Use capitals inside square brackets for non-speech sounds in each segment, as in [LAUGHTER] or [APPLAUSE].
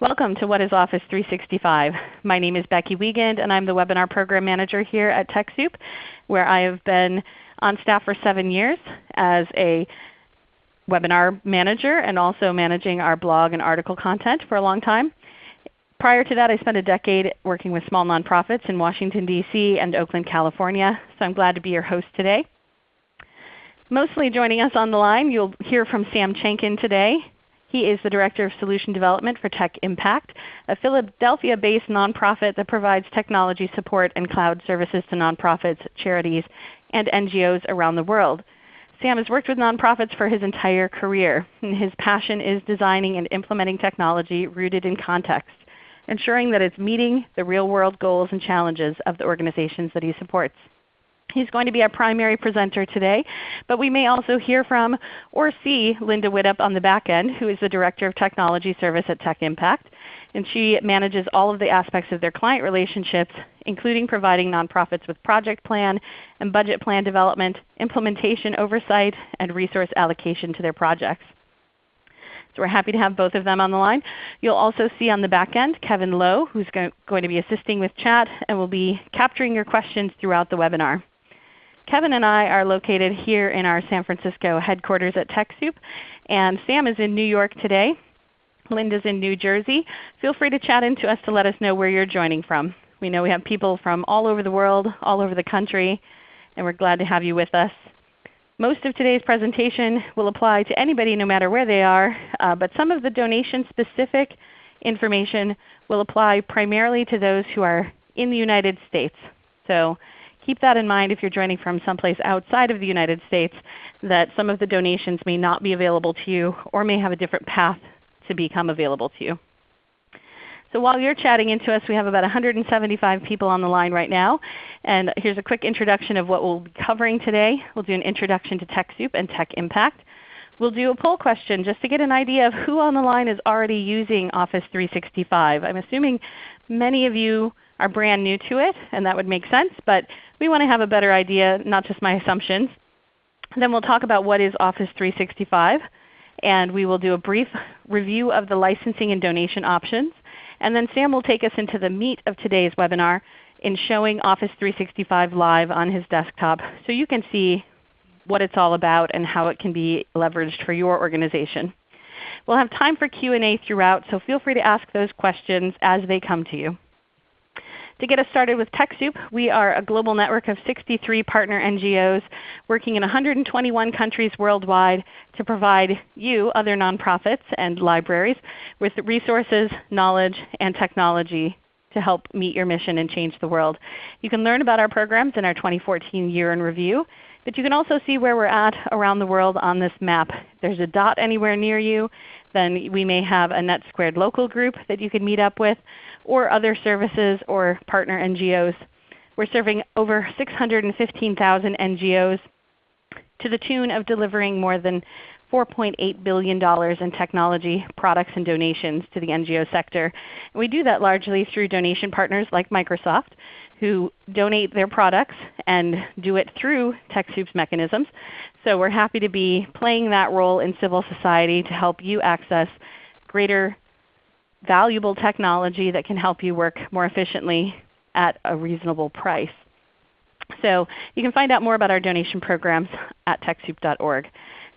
Welcome to What is Office 365. My name is Becky Wiegand and I'm the Webinar Program Manager here at TechSoup where I have been on staff for 7 years as a webinar manager and also managing our blog and article content for a long time. Prior to that I spent a decade working with small nonprofits in Washington, D.C. and Oakland, California. So I'm glad to be your host today. Mostly joining us on the line, you'll hear from Sam Chenkin today. He is the Director of Solution Development for Tech Impact, a Philadelphia-based nonprofit that provides technology support and cloud services to nonprofits, charities, and NGOs around the world. Sam has worked with nonprofits for his entire career, and his passion is designing and implementing technology rooted in context, ensuring that it's meeting the real-world goals and challenges of the organizations that he supports. He's going to be our primary presenter today, but we may also hear from or see Linda Widdop on the back end, who is the Director of Technology Service at Tech Impact. And she manages all of the aspects of their client relationships, including providing nonprofits with project plan and budget plan development, implementation oversight, and resource allocation to their projects. So we're happy to have both of them on the line. You'll also see on the back end Kevin Lowe, who's going to be assisting with chat and will be capturing your questions throughout the webinar. Kevin and I are located here in our San Francisco headquarters at TechSoup, and Sam is in New York today. Linda's in New Jersey. Feel free to chat into us to let us know where you're joining from. We know we have people from all over the world, all over the country, and we're glad to have you with us. Most of today's presentation will apply to anybody no matter where they are, uh, but some of the donation-specific information will apply primarily to those who are in the United States. So keep that in mind if you're joining from someplace outside of the United States, that some of the donations may not be available to you or may have a different path to become available to you. So while you're chatting into us, we have about 175 people on the line right now. And here's a quick introduction of what we'll be covering today. We'll do an introduction to TechSoup and Tech Impact. We'll do a poll question just to get an idea of who on the line is already using Office 365. I'm assuming many of you are brand new to it, and that would make sense. But we want to have a better idea, not just my assumptions. Then we'll talk about what is Office 365, and we will do a brief review of the licensing and donation options. And then Sam will take us into the meat of today's webinar in showing Office 365 live on his desktop so you can see what it's all about and how it can be leveraged for your organization. We'll have time for Q&A throughout, so feel free to ask those questions as they come to you. To get us started with TechSoup, we are a global network of 63 partner NGOs working in 121 countries worldwide to provide you, other nonprofits and libraries, with resources, knowledge, and technology to help meet your mission and change the world. You can learn about our programs in our 2014 Year in Review, but you can also see where we're at around the world on this map. If there's a dot anywhere near you, then we may have a NetSquared local group that you can meet up with, or other services or partner NGOs. We're serving over 615,000 NGOs to the tune of delivering more than $4.8 billion in technology products and donations to the NGO sector. And we do that largely through donation partners like Microsoft who donate their products and do it through TechSoup's mechanisms. So we're happy to be playing that role in civil society to help you access greater valuable technology that can help you work more efficiently at a reasonable price. So you can find out more about our donation programs at TechSoup.org.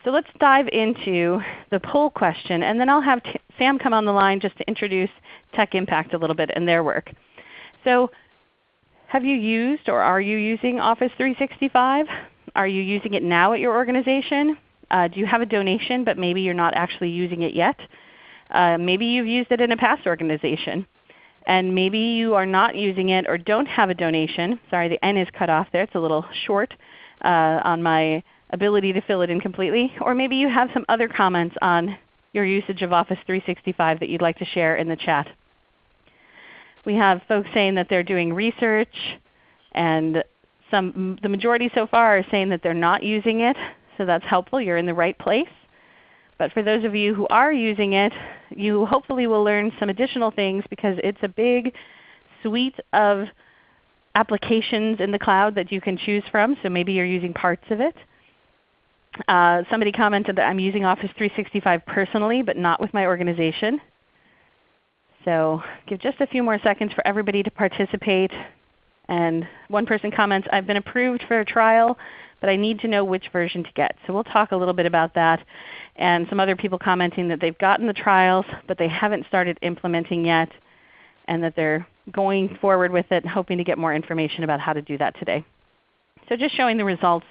So let's dive into the poll question, and then I'll have Sam come on the line just to introduce Tech Impact a little bit and their work. So have you used or are you using Office 365? Are you using it now at your organization? Uh, do you have a donation but maybe you're not actually using it yet? Uh, maybe you've used it in a past organization. And maybe you are not using it or don't have a donation. Sorry, the N is cut off there. It's a little short uh, on my ability to fill it in completely. Or maybe you have some other comments on your usage of Office 365 that you'd like to share in the chat. We have folks saying that they're doing research, and some, the majority so far are saying that they're not using it. So that's helpful. You're in the right place. But for those of you who are using it, you hopefully will learn some additional things because it's a big suite of applications in the cloud that you can choose from. So maybe you're using parts of it. Uh, somebody commented that I'm using Office 365 personally but not with my organization. So give just a few more seconds for everybody to participate. And one person comments, I've been approved for a trial, but I need to know which version to get. So we'll talk a little bit about that. And some other people commenting that they've gotten the trials, but they haven't started implementing yet, and that they're going forward with it, and hoping to get more information about how to do that today. So just showing the results.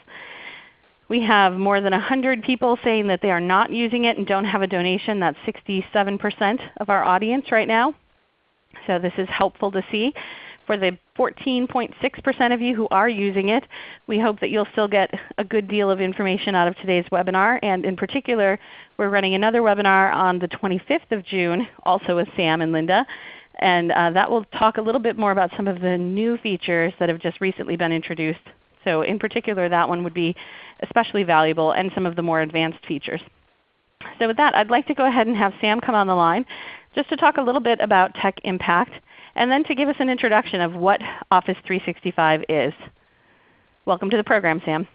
We have more than 100 people saying that they are not using it and don't have a donation. That's 67% of our audience right now. So this is helpful to see. For the 14.6% of you who are using it, we hope that you'll still get a good deal of information out of today's webinar. And in particular, we're running another webinar on the 25th of June, also with Sam and Linda. And uh, that will talk a little bit more about some of the new features that have just recently been introduced. So in particular, that one would be especially valuable and some of the more advanced features. So with that, I'd like to go ahead and have Sam come on the line just to talk a little bit about Tech Impact and then to give us an introduction of what Office 365 is. Welcome to the program, Sam.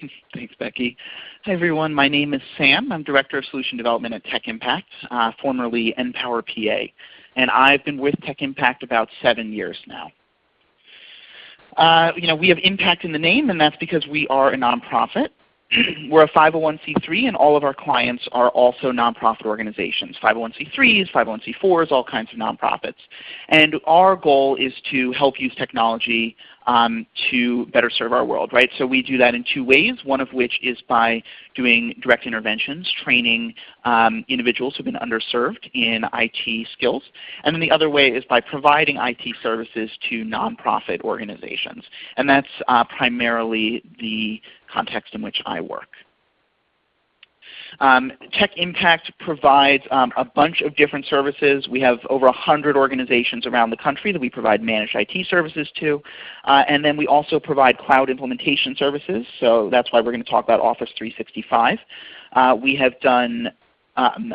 [LAUGHS] Thanks, Becky. Hi everyone. My name is Sam. I'm Director of Solution Development at Tech Impact, uh, formerly NPower PA. And I've been with Tech Impact about seven years now. Uh, you know, we have impact in the name, and that's because we are a nonprofit. [CLEARS THROAT] We're a 501c3 and all of our clients are also nonprofit organizations, 501c3s, 501c4s, all kinds of nonprofits. And our goal is to help use technology um, to better serve our world. Right? So we do that in two ways, one of which is by doing direct interventions, training um, individuals who have been underserved in IT skills. And then the other way is by providing IT services to nonprofit organizations. And that's uh, primarily the context in which I work. Um, Tech Impact provides um, a bunch of different services. We have over 100 organizations around the country that we provide managed IT services to. Uh, and then we also provide cloud implementation services. So that's why we're going to talk about Office 365. Uh, we have done um,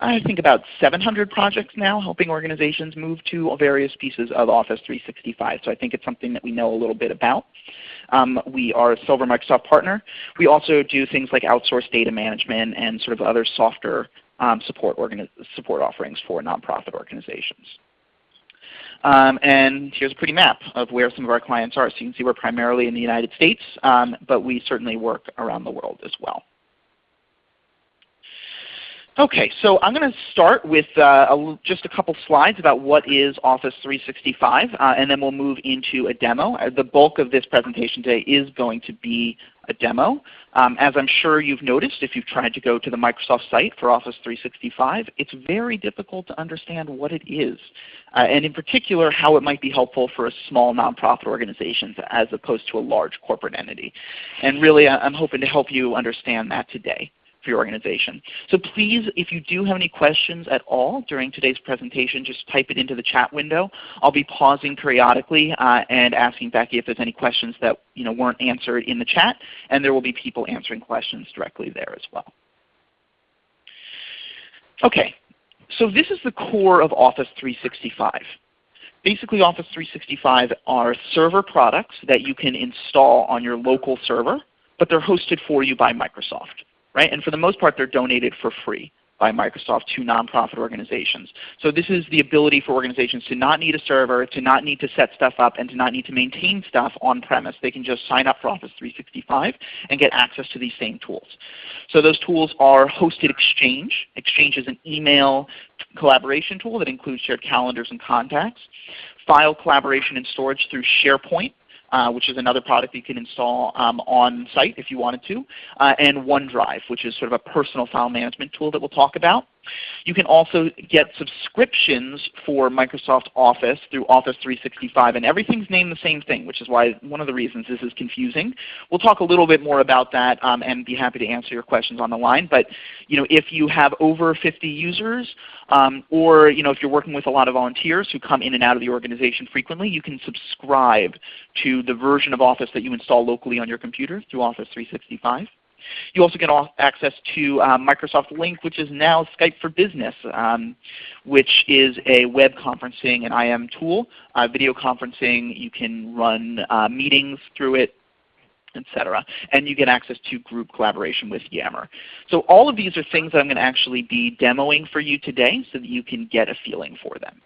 I think about 700 projects now helping organizations move to various pieces of Office 365. So I think it's something that we know a little bit about. Um, we are a Silver Microsoft partner. We also do things like outsourced data management and sort of other softer um, support, support offerings for nonprofit organizations. Um, and here's a pretty map of where some of our clients are. So you can see we're primarily in the United States, um, but we certainly work around the world as well. Okay, so I'm going to start with uh, a, just a couple slides about what is Office 365, uh, and then we'll move into a demo. Uh, the bulk of this presentation today is going to be a demo. Um, as I'm sure you've noticed if you've tried to go to the Microsoft site for Office 365, it's very difficult to understand what it is, uh, and in particular how it might be helpful for a small nonprofit organization as opposed to a large corporate entity. And really I'm hoping to help you understand that today for your organization. So please, if you do have any questions at all during today's presentation, just type it into the chat window. I'll be pausing periodically uh, and asking Becky if there's any questions that you know, weren't answered in the chat, and there will be people answering questions directly there as well. Okay, so this is the core of Office 365. Basically Office 365 are server products that you can install on your local server, but they're hosted for you by Microsoft right? And for the most part, they're donated for free by Microsoft to nonprofit organizations. So this is the ability for organizations to not need a server, to not need to set stuff up, and to not need to maintain stuff on-premise. They can just sign up for Office 365 and get access to these same tools. So those tools are Hosted Exchange. Exchange is an email collaboration tool that includes shared calendars and contacts. File collaboration and storage through SharePoint uh, which is another product you can install um, on site if you wanted to, uh, and OneDrive, which is sort of a personal file management tool that we'll talk about. You can also get subscriptions for Microsoft Office through Office 365, and everything's named the same thing, which is why one of the reasons this is confusing. We'll talk a little bit more about that um, and be happy to answer your questions on the line. But you know, if you have over 50 users, um, or you know, if you're working with a lot of volunteers who come in and out of the organization frequently, you can subscribe to the version of Office that you install locally on your computer through Office 365. You also get access to uh, Microsoft Lync, which is now Skype for Business, um, which is a web conferencing and IM tool. Uh, video conferencing, you can run uh, meetings through it. etc. And you get access to group collaboration with Yammer. So all of these are things that I'm going to actually be demoing for you today so that you can get a feeling for them.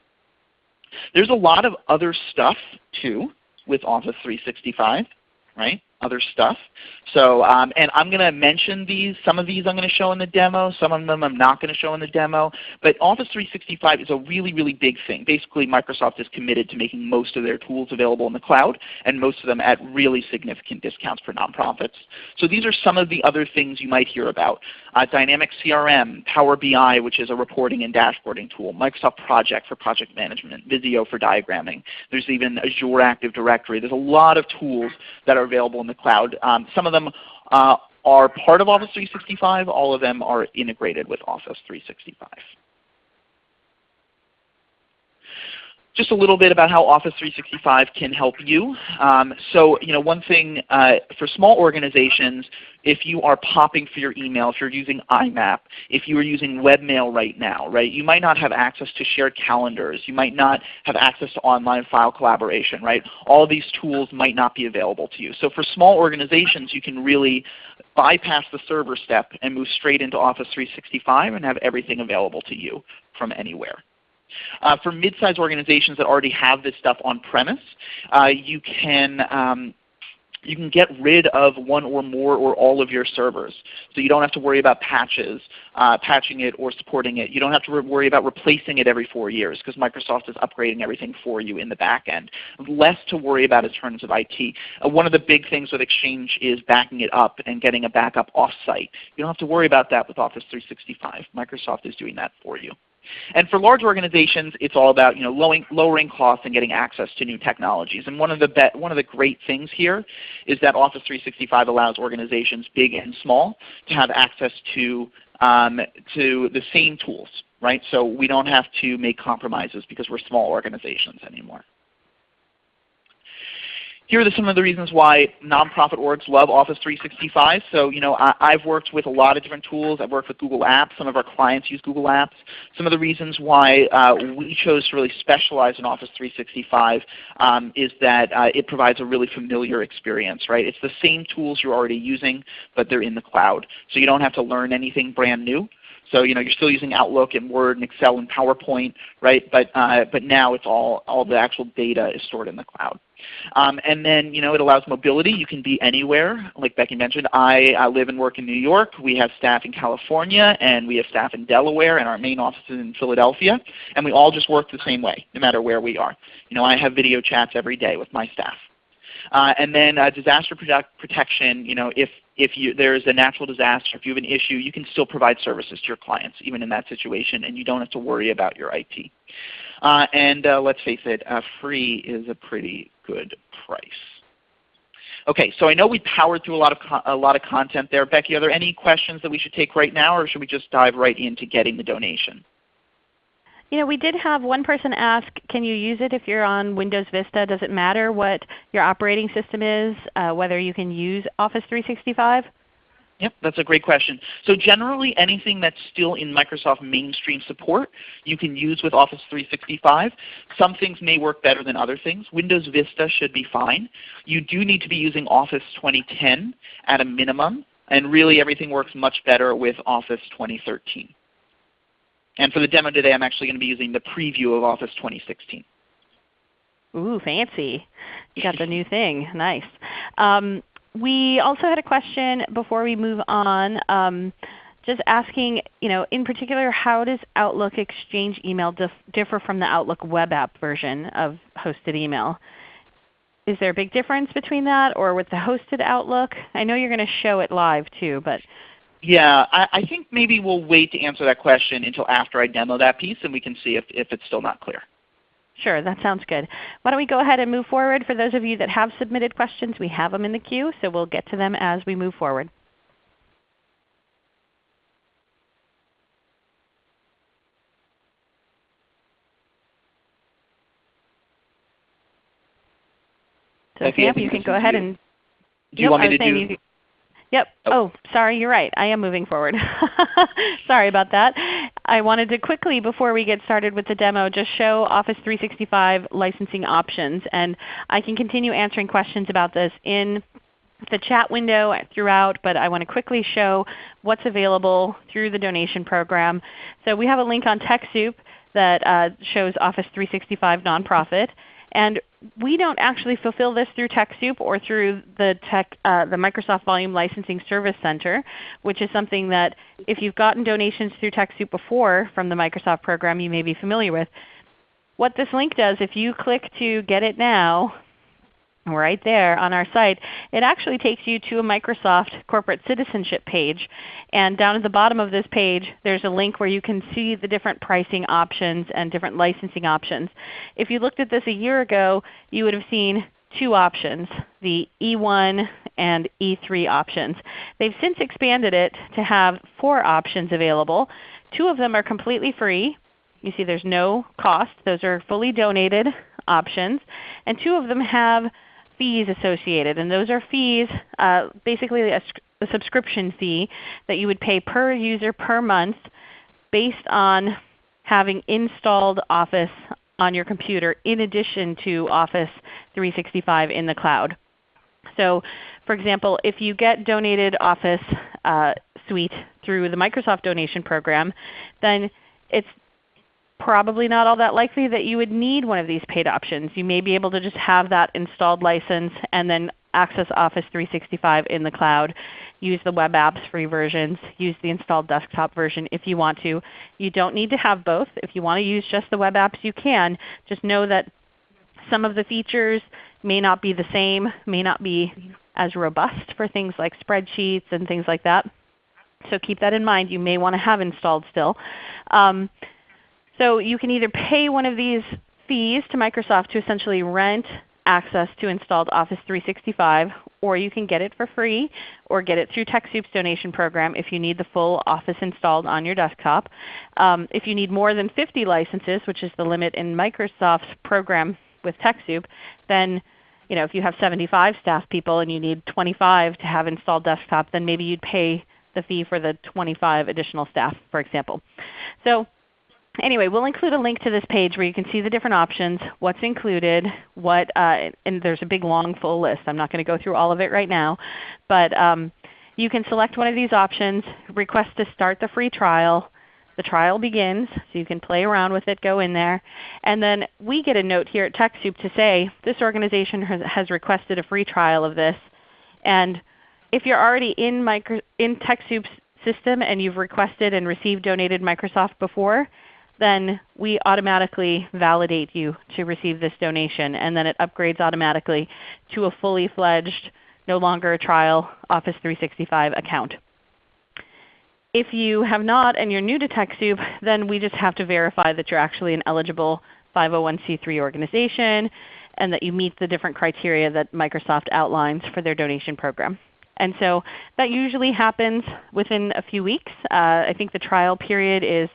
There's a lot of other stuff too with Office 365, right? Other stuff. So, um, and I'm going to mention these. Some of these I'm going to show in the demo. Some of them I'm not going to show in the demo. But Office 365 is a really, really big thing. Basically, Microsoft is committed to making most of their tools available in the cloud, and most of them at really significant discounts for nonprofits. So these are some of the other things you might hear about. Uh, Dynamic CRM, Power BI, which is a reporting and dashboarding tool, Microsoft Project for project management, Visio for diagramming. There's even Azure Active Directory. There's a lot of tools that are available in the cloud. Um, some of them uh, are part of Office 365. All of them are integrated with Office 365. Just a little bit about how Office 365 can help you. Um, so you know, one thing uh, for small organizations, if you are popping for your email, if you're using IMAP, if you are using webmail right now, right, you might not have access to shared calendars. You might not have access to online file collaboration. Right? All these tools might not be available to you. So for small organizations, you can really bypass the server step and move straight into Office 365 and have everything available to you from anywhere. Uh, for mid-sized organizations that already have this stuff on premise, uh, you can um, you can get rid of one or more or all of your servers. So you don't have to worry about patches, uh, patching it or supporting it. You don't have to worry about replacing it every four years because Microsoft is upgrading everything for you in the back end. Less to worry about in terms of IT. Uh, one of the big things with Exchange is backing it up and getting a backup off-site. You don't have to worry about that with Office 365. Microsoft is doing that for you. And for large organizations, it's all about you know, lowering, lowering costs and getting access to new technologies. And one of, the one of the great things here is that Office 365 allows organizations, big and small, to have access to, um, to the same tools. Right? So we don't have to make compromises because we're small organizations anymore. Here are some of the reasons why nonprofit orgs love Office 365. So you know, I, have worked with a lot of different tools. I've worked with Google Apps. Some of our clients use Google Apps. Some of the reasons why uh, we chose to really specialize in Office 365 um, is that uh, it provides a really familiar experience. Right? It's the same tools you're already using, but they're in the cloud. So you don't have to learn anything brand new. So you know you're still using Outlook and Word and Excel and PowerPoint, right? But uh, but now it's all all the actual data is stored in the cloud. Um, and then you know, it allows mobility. You can be anywhere. Like Becky mentioned, I, I live and work in New York. We have staff in California, and we have staff in Delaware, and our main office is in Philadelphia. And we all just work the same way, no matter where we are. You know, I have video chats every day with my staff. Uh, and then uh, disaster protection, you know, if, if you, there's a natural disaster, if you have an issue, you can still provide services to your clients even in that situation, and you don't have to worry about your IT. Uh, and uh, let's face it, uh, free is a pretty good price. Okay, so I know we powered through a lot of a lot of content there. Becky, are there any questions that we should take right now, or should we just dive right into getting the donation? You know, we did have one person ask, can you use it if you're on Windows Vista? Does it matter what your operating system is, uh, whether you can use Office 365? Yep, that's a great question. So generally anything that's still in Microsoft mainstream support you can use with Office 365. Some things may work better than other things. Windows Vista should be fine. You do need to be using Office 2010 at a minimum, and really everything works much better with Office 2013. And for the demo today I'm actually going to be using the preview of Office 2016. Ooh, fancy. You got the [LAUGHS] new thing. Nice. Um, we also had a question before we move on, um, just asking, you know, in particular, how does Outlook Exchange email dif differ from the Outlook web app version of hosted email? Is there a big difference between that or with the hosted Outlook? I know you're going to show it live too, but yeah, I, I, think maybe we'll wait to answer that question until after I demo that piece and we can see if, if it's still not clear. Sure, that sounds good. Why don't we go ahead and move forward. For those of you that have submitted questions, we have them in the queue, so we'll get to them as we move forward. So Sam, you can go ahead and. Do you want me to do? Yep. Oh. oh, sorry, you're right. I am moving forward. [LAUGHS] sorry about that. I wanted to quickly, before we get started with the demo, just show Office 365 licensing options. And I can continue answering questions about this in the chat window throughout, but I want to quickly show what's available through the donation program. So we have a link on TechSoup that uh, shows Office 365 Nonprofit. And we don't actually fulfill this through TechSoup or through the, tech, uh, the Microsoft Volume Licensing Service Center, which is something that if you've gotten donations through TechSoup before from the Microsoft program you may be familiar with. What this link does, if you click to get it now, right there on our site, it actually takes you to a Microsoft corporate citizenship page. And down at the bottom of this page, there's a link where you can see the different pricing options and different licensing options. If you looked at this a year ago, you would have seen two options, the E1 and E3 options. They've since expanded it to have four options available. Two of them are completely free. You see there's no cost. Those are fully donated options. And two of them have fees associated. And those are fees, uh, basically a, a subscription fee that you would pay per user per month based on having installed Office on your computer in addition to Office 365 in the cloud. So for example, if you get donated Office uh, Suite through the Microsoft donation program, then it's probably not all that likely that you would need one of these paid options. You may be able to just have that installed license and then access Office 365 in the cloud. Use the web apps free versions. Use the installed desktop version if you want to. You don't need to have both. If you want to use just the web apps, you can. Just know that some of the features may not be the same, may not be as robust for things like spreadsheets and things like that. So keep that in mind. You may want to have installed still. Um, so you can either pay one of these fees to Microsoft to essentially rent access to installed Office 365, or you can get it for free or get it through TechSoup's donation program if you need the full Office installed on your desktop. Um, if you need more than 50 licenses, which is the limit in Microsoft's program with TechSoup, then you know, if you have 75 staff people and you need 25 to have installed desktop, then maybe you'd pay the fee for the 25 additional staff, for example. So anyway, we'll include a link to this page where you can see the different options, what's included, what, uh, and there's a big long full list. I'm not going to go through all of it right now. But um, you can select one of these options, request to start the free trial. The trial begins, so you can play around with it, go in there. And then we get a note here at TechSoup to say, this organization has, requested a free trial of this. And if you're already in, micro, in TechSoup's system and you've requested and received donated Microsoft before, then we automatically validate you to receive this donation, and then it upgrades automatically to a fully fledged, no longer a trial Office 365 account. If you have not and you're new to TechSoup, then we just have to verify that you're actually an eligible 501c3 organization and that you meet the different criteria that Microsoft outlines for their donation program. And so that usually happens within a few weeks. Uh, I think the trial period is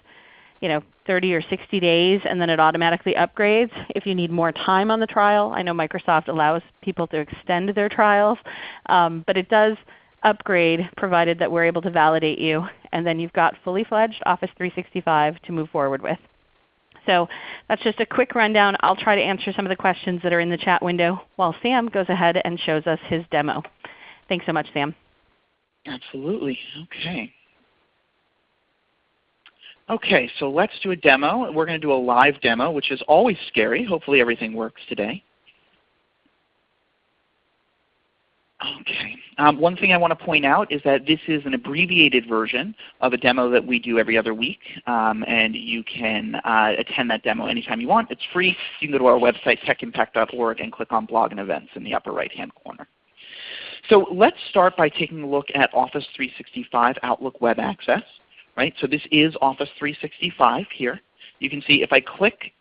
you know, 30 or 60 days and then it automatically upgrades if you need more time on the trial. I know Microsoft allows people to extend their trials, um, but it does upgrade provided that we're able to validate you. And then you've got fully fledged Office 365 to move forward with. So that's just a quick rundown. I'll try to answer some of the questions that are in the chat window while Sam goes ahead and shows us his demo. Thanks so much, Sam. Absolutely. Okay. Okay, so let's do a demo. We're going to do a live demo, which is always scary. Hopefully everything works today. Okay. Um, one thing I want to point out is that this is an abbreviated version of a demo that we do every other week. Um, and you can uh, attend that demo anytime you want. It's free. You can go to our website, techimpact.org, and click on Blog and Events in the upper right-hand corner. So let's start by taking a look at Office 365 Outlook Web Access. Right? So this is Office 365 here. You can see if I click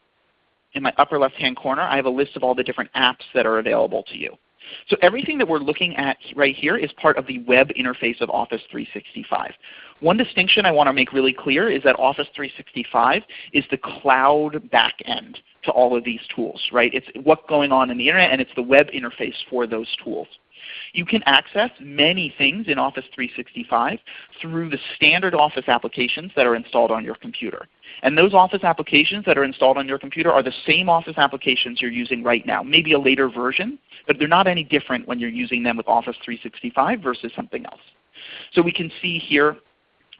in my upper left-hand corner, I have a list of all the different apps that are available to you. So everything that we're looking at right here is part of the web interface of Office 365. One distinction I want to make really clear is that Office 365 is the cloud backend to all of these tools. Right? It's what's going on in the Internet and it's the web interface for those tools. You can access many things in Office 365 through the standard Office applications that are installed on your computer. And those Office applications that are installed on your computer are the same Office applications you're using right now, maybe a later version, but they're not any different when you're using them with Office 365 versus something else. So we can see here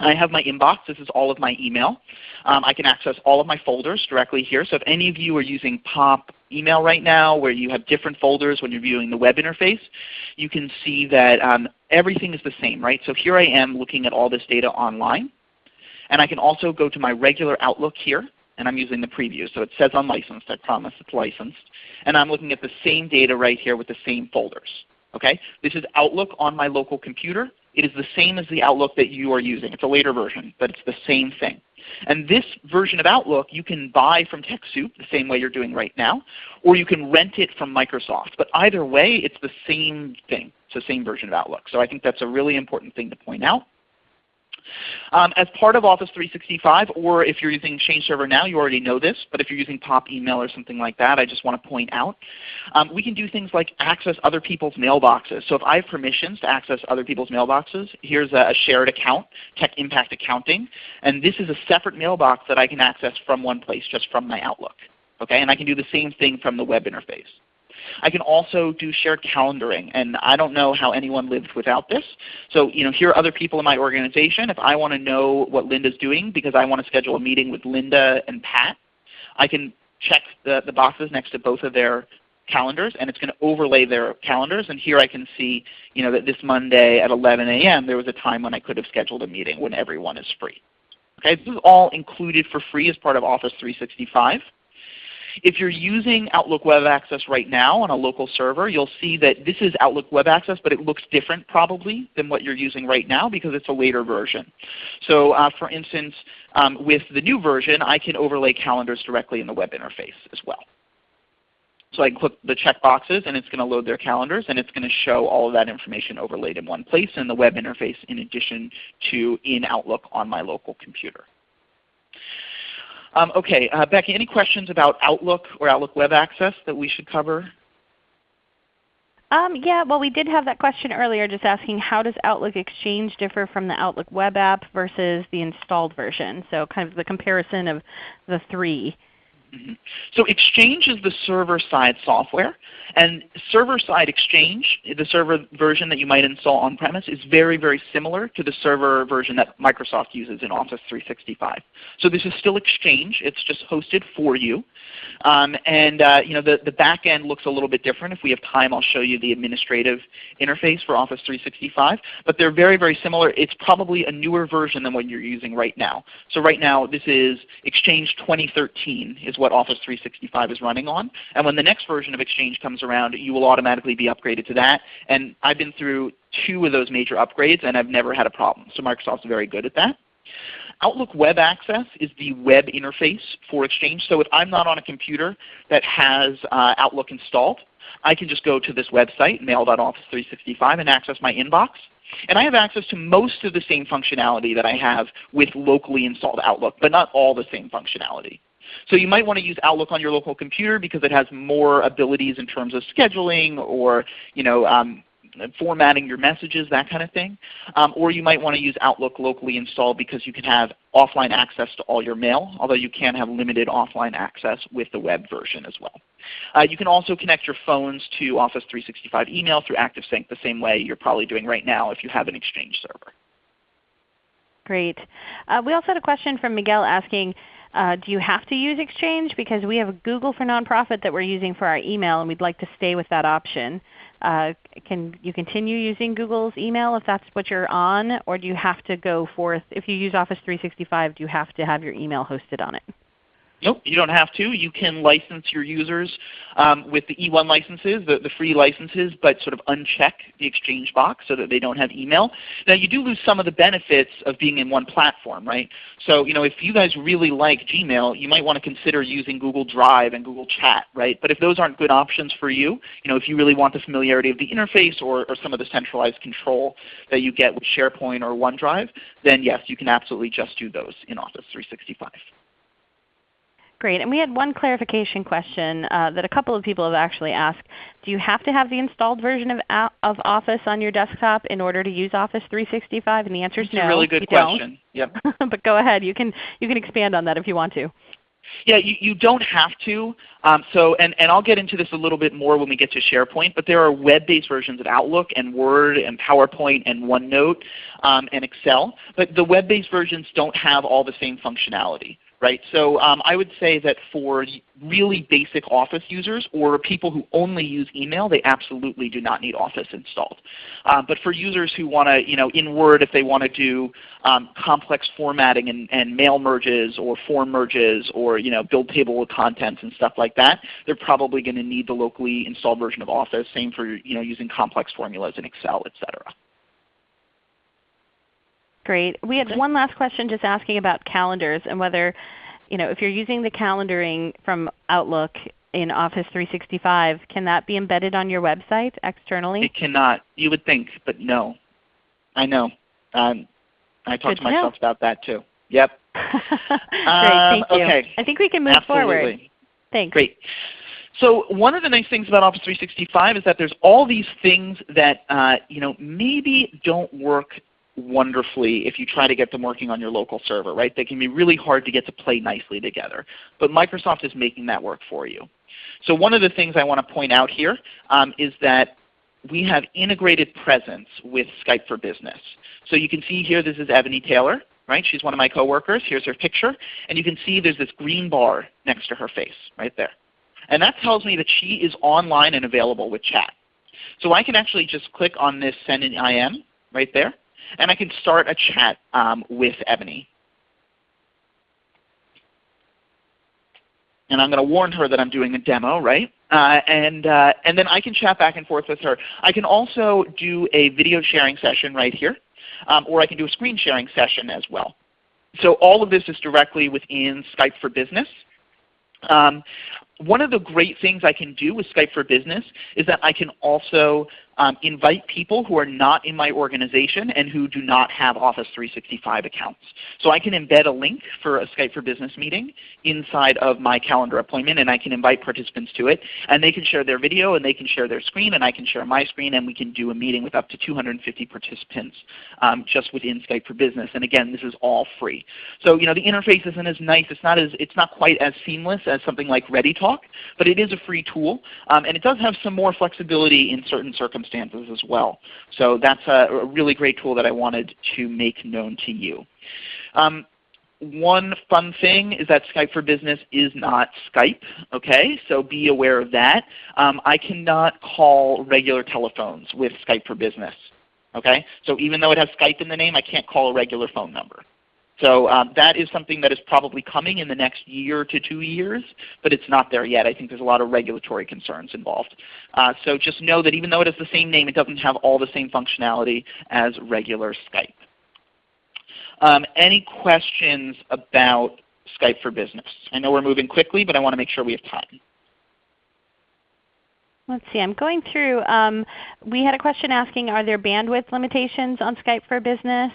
I have my inbox. This is all of my email. Um, I can access all of my folders directly here. So if any of you are using POP email right now where you have different folders when you're viewing the web interface, you can see that um, everything is the same. right? So here I am looking at all this data online. And I can also go to my regular Outlook here. And I'm using the preview. So it says unlicensed. I promise it's licensed. And I'm looking at the same data right here with the same folders. Okay? This is Outlook on my local computer. It is the same as the Outlook that you are using. It's a later version, but it's the same thing. And this version of Outlook you can buy from TechSoup the same way you're doing right now, or you can rent it from Microsoft. But either way, it's the same thing. It's the same version of Outlook. So I think that's a really important thing to point out. Um, as part of Office 365, or if you're using Exchange Server now, you already know this, but if you're using POP email or something like that, I just want to point out, um, we can do things like access other people's mailboxes. So if I have permissions to access other people's mailboxes, here's a, a shared account, Tech Impact Accounting, and this is a separate mailbox that I can access from one place, just from my Outlook. Okay? And I can do the same thing from the web interface. I can also do shared calendaring, and I don't know how anyone lived without this. So you know, here are other people in my organization. If I want to know what Linda's doing because I want to schedule a meeting with Linda and Pat, I can check the, the boxes next to both of their calendars and it's going to overlay their calendars. And here I can see you know, that this Monday at 11 a.m. there was a time when I could have scheduled a meeting when everyone is free. Okay, this is all included for free as part of Office 365. If you're using Outlook Web Access right now on a local server, you'll see that this is Outlook Web Access, but it looks different probably than what you're using right now because it's a later version. So uh, for instance, um, with the new version, I can overlay calendars directly in the web interface as well. So I click the check boxes and it's going to load their calendars and it's going to show all of that information overlaid in one place in the web interface in addition to in Outlook on my local computer. Um, okay, uh, Becky, any questions about Outlook or Outlook Web Access that we should cover? Um, yeah, well we did have that question earlier just asking how does Outlook Exchange differ from the Outlook web app versus the installed version? So kind of the comparison of the three. So Exchange is the server-side software. And server-side Exchange, the server version that you might install on-premise, is very, very similar to the server version that Microsoft uses in Office 365. So this is still Exchange. It's just hosted for you. Um, and uh, you know, the, the back end looks a little bit different. If we have time, I'll show you the administrative interface for Office 365. But they're very, very similar. It's probably a newer version than what you're using right now. So right now this is Exchange 2013 is what Office 365 is running on. And when the next version of Exchange comes around, you will automatically be upgraded to that. And I've been through two of those major upgrades and I've never had a problem. So Microsoft's very good at that. Outlook Web Access is the web interface for Exchange. So if I'm not on a computer that has uh, Outlook installed, I can just go to this website, mail.office365, and access my inbox. And I have access to most of the same functionality that I have with locally installed Outlook, but not all the same functionality. So you might want to use Outlook on your local computer because it has more abilities in terms of scheduling or you know, um, formatting your messages, that kind of thing. Um, or you might want to use Outlook locally installed because you can have offline access to all your mail, although you can have limited offline access with the web version as well. Uh, you can also connect your phones to Office 365 email through ActiveSync the same way you're probably doing right now if you have an Exchange server. Great. Uh, we also had a question from Miguel asking, uh, do you have to use Exchange? Because we have a Google for Nonprofit that we're using for our email and we'd like to stay with that option. Uh, can you continue using Google's email if that's what you're on, or do you have to go forth, if you use Office 365, do you have to have your email hosted on it? Nope, you don't have to. You can license your users um, with the E1 licenses, the, the free licenses, but sort of uncheck the Exchange box so that they don't have email. Now you do lose some of the benefits of being in one platform, right? So you know, if you guys really like Gmail, you might want to consider using Google Drive and Google Chat, right? But if those aren't good options for you, you know, if you really want the familiarity of the interface or, or some of the centralized control that you get with SharePoint or OneDrive, then yes, you can absolutely just do those in Office 365. Great. And we had one clarification question uh, that a couple of people have actually asked. Do you have to have the installed version of, of Office on your desktop in order to use Office 365? And the answer is no. a really good question. Don't. Yep. [LAUGHS] but go ahead. You can, you can expand on that if you want to. Yeah, you, you don't have to. Um, so, and, and I'll get into this a little bit more when we get to SharePoint, but there are web-based versions of Outlook and Word and PowerPoint and OneNote um, and Excel. But the web-based versions don't have all the same functionality right? So um, I would say that for really basic Office users or people who only use email, they absolutely do not need Office installed. Um, but for users who want to, you know, in Word, if they want to do um, complex formatting and, and, mail merges or form merges or you know, build table of contents and stuff like that, they're probably going to need the locally installed version of Office. Same for you know, using complex formulas in Excel, etc. Great. We had one last question just asking about calendars and whether, you know, if you're using the calendaring from Outlook in Office 365, can that be embedded on your website externally? It cannot. You would think, but no. I know. Um, I talked Good to myself about that too. Yep. [LAUGHS] Great, thank you. okay. I think we can move Absolutely. forward. Thanks. Great. So one of the nice things about Office 365 is that there's all these things that uh, you know maybe don't work wonderfully if you try to get them working on your local server, right? They can be really hard to get to play nicely together. But Microsoft is making that work for you. So one of the things I want to point out here um, is that we have integrated presence with Skype for Business. So you can see here this is Ebony Taylor. Right? She's one of my coworkers. Here's her picture. And you can see there's this green bar next to her face right there. And that tells me that she is online and available with chat. So I can actually just click on this send an IM right there and I can start a chat um, with Ebony. And I'm going to warn her that I'm doing a demo, right? Uh, and, uh, and then I can chat back and forth with her. I can also do a video sharing session right here, um, or I can do a screen sharing session as well. So all of this is directly within Skype for Business. Um, one of the great things I can do with Skype for Business is that I can also um, invite people who are not in my organization and who do not have Office 365 accounts. So I can embed a link for a Skype for Business meeting inside of my calendar appointment and I can invite participants to it. And they can share their video and they can share their screen and I can share my screen and we can do a meeting with up to 250 participants um, just within Skype for Business. And again, this is all free. So you know, the interface isn't as nice. It's not, as, it's not quite as seamless as something like ReadyTalk, but it is a free tool. Um, and it does have some more flexibility in certain circumstances circumstances as well. So that's a, really great tool that I wanted to make known to you. Um, one fun thing is that Skype for Business is not Skype. Okay, so be aware of that. Um, I cannot call regular telephones with Skype for Business. Okay, so even though it has Skype in the name, I can't call a regular phone number. So um, that is something that is probably coming in the next year to two years, but it's not there yet. I think there's a lot of regulatory concerns involved. Uh, so just know that even though it has the same name, it doesn't have all the same functionality as regular Skype. Um, any questions about Skype for Business? I know we're moving quickly, but I want to make sure we have time. Let's see. I'm going through. Um, we had a question asking, are there bandwidth limitations on Skype for Business?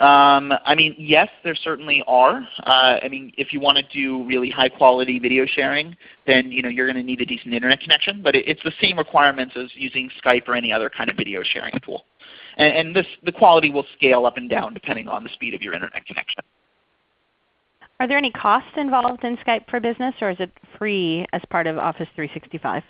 Um, I mean, yes, there certainly are. Uh, I mean, if you want to do really high quality video sharing, then you know, you're going to need a decent Internet connection. But it, it's the same requirements as using Skype or any other kind of video sharing tool. And, and this, the quality will scale up and down depending on the speed of your Internet connection. Are there any costs involved in Skype for Business, or is it free as part of Office 365?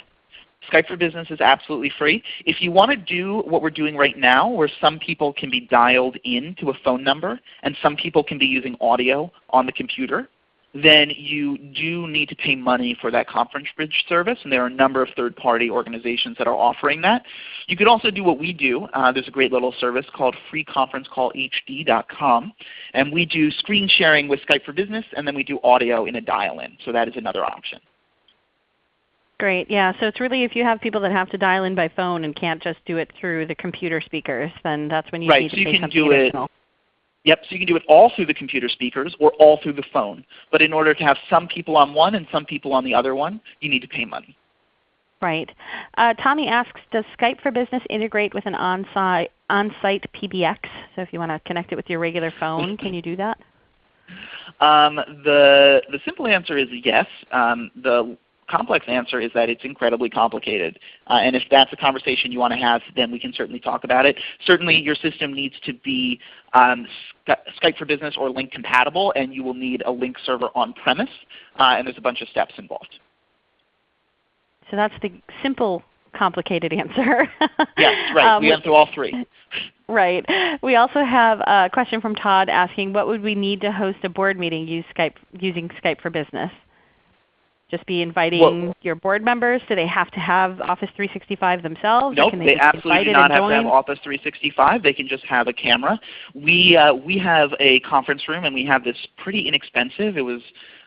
Skype for Business is absolutely free. If you want to do what we're doing right now where some people can be dialed in to a phone number and some people can be using audio on the computer, then you do need to pay money for that conference bridge service, and there are a number of third-party organizations that are offering that. You could also do what we do. Uh, there's a great little service called freeconferencecallhd.com, and we do screen sharing with Skype for Business, and then we do audio in a dial-in. So that is another option. Great. Yeah. So it's really if you have people that have to dial in by phone and can't just do it through the computer speakers, then that's when you right, need so to you pay can something do additional. It, yep. So you can do it all through the computer speakers or all through the phone. But in order to have some people on one and some people on the other one, you need to pay money. Right. Uh, Tommy asks, does Skype for Business integrate with an on-site on PBX? So if you want to connect it with your regular phone, can you do that? [LAUGHS] Um, the, the simple answer is yes. Um, the complex answer is that it's incredibly complicated. Uh, and if that's a conversation you want to have, then we can certainly talk about it. Certainly your system needs to be um, Skype for Business or Lync compatible, and you will need a Lync server on premise. Uh, and there's a bunch of steps involved. So that's the simple complicated answer. yes, [LAUGHS] right. Um, we went through all three. [LAUGHS] Right. We also have a question from Todd asking, what would we need to host a board meeting use Skype, using Skype for Business? Just be inviting well, your board members? Do they have to have Office 365 themselves? Nope, they, they absolutely do not have to have Office 365. They can just have a camera. We, uh, we have a conference room and we have this pretty inexpensive. It was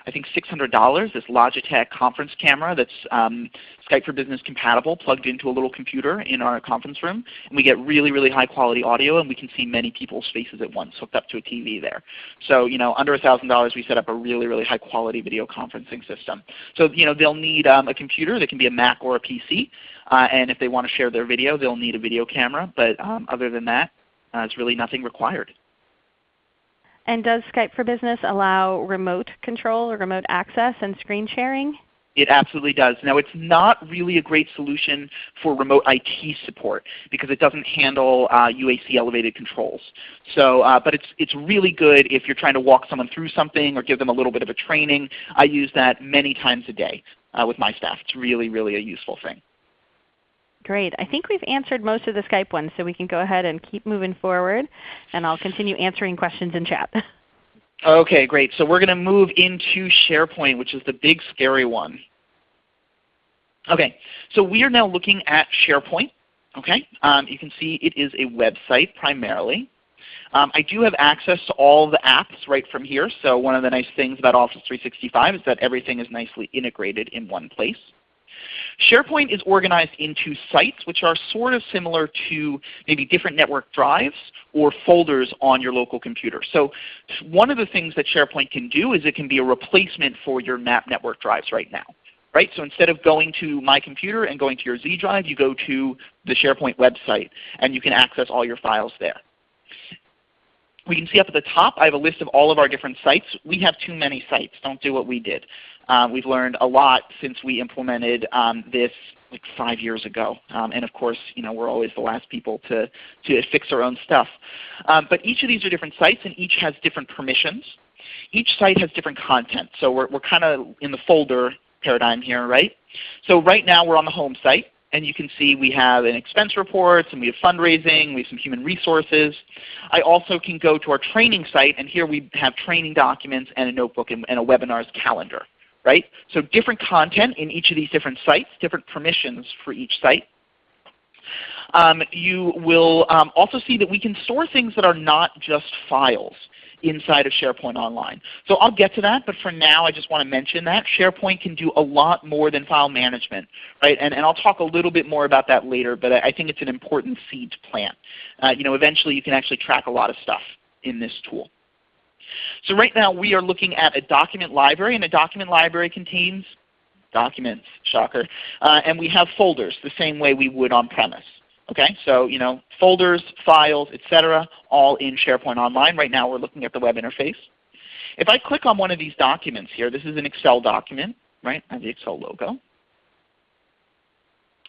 I think $600, this Logitech conference camera that's um, Skype for Business compatible plugged into a little computer in our conference room. And we get really, really high quality audio and we can see many people's faces at once hooked up to a TV there. So you know, under $1,000 we set up a really, really high quality video conferencing system. So you know, they'll need um, a computer that can be a Mac or a PC. Uh, and if they want to share their video, they'll need a video camera. But um, other than that, uh, it's really nothing required. And does Skype for Business allow remote control or remote access and screen sharing? It absolutely does. Now it's not really a great solution for remote IT support because it doesn't handle uh, UAC elevated controls. So, uh, but it's, it's really good if you're trying to walk someone through something or give them a little bit of a training. I use that many times a day uh, with my staff. It's really, really a useful thing. Great. I think we've answered most of the Skype ones, so we can go ahead and keep moving forward. And I'll continue answering questions in chat. [LAUGHS] Okay, great. So we're going to move into SharePoint, which is the big scary one. Okay, so we are now looking at SharePoint. Okay, um, you can see it is a website primarily. Um, I do have access to all the apps right from here. So one of the nice things about Office 365 is that everything is nicely integrated in one place. SharePoint is organized into sites which are sort of similar to maybe different network drives or folders on your local computer. So one of the things that SharePoint can do is it can be a replacement for your map network drives right now. Right? So instead of going to my computer and going to your Z drive, you go to the SharePoint website and you can access all your files there. We can see up at the top I have a list of all of our different sites. We have too many sites. Don't do what we did. Um, we've learned a lot since we implemented um, this like five years ago. Um, and of course, you know, we're always the last people to, to fix our own stuff. Um, but each of these are different sites and each has different permissions. Each site has different content. So we're, we're kind of in the folder paradigm here, right? So right now we're on the home site. And you can see we have an expense reports and we have fundraising, we have some human resources. I also can go to our training site and here we have training documents and a notebook and, and a webinars calendar right? So different content in each of these different sites, different permissions for each site. Um, you will um, also see that we can store things that are not just files inside of SharePoint Online. So I'll get to that, but for now I just want to mention that SharePoint can do a lot more than file management. Right? And, and I'll talk a little bit more about that later, but I, think it's an important seed to plant. Uh, you know, eventually you can actually track a lot of stuff in this tool. So right now we are looking at a document library, and a document library contains documents, shocker. Uh, and we have folders the same way we would on premise. Okay, so you know, folders, files, etc., all in SharePoint Online. Right now we're looking at the web interface. If I click on one of these documents here, this is an Excel document, right? I have the Excel logo.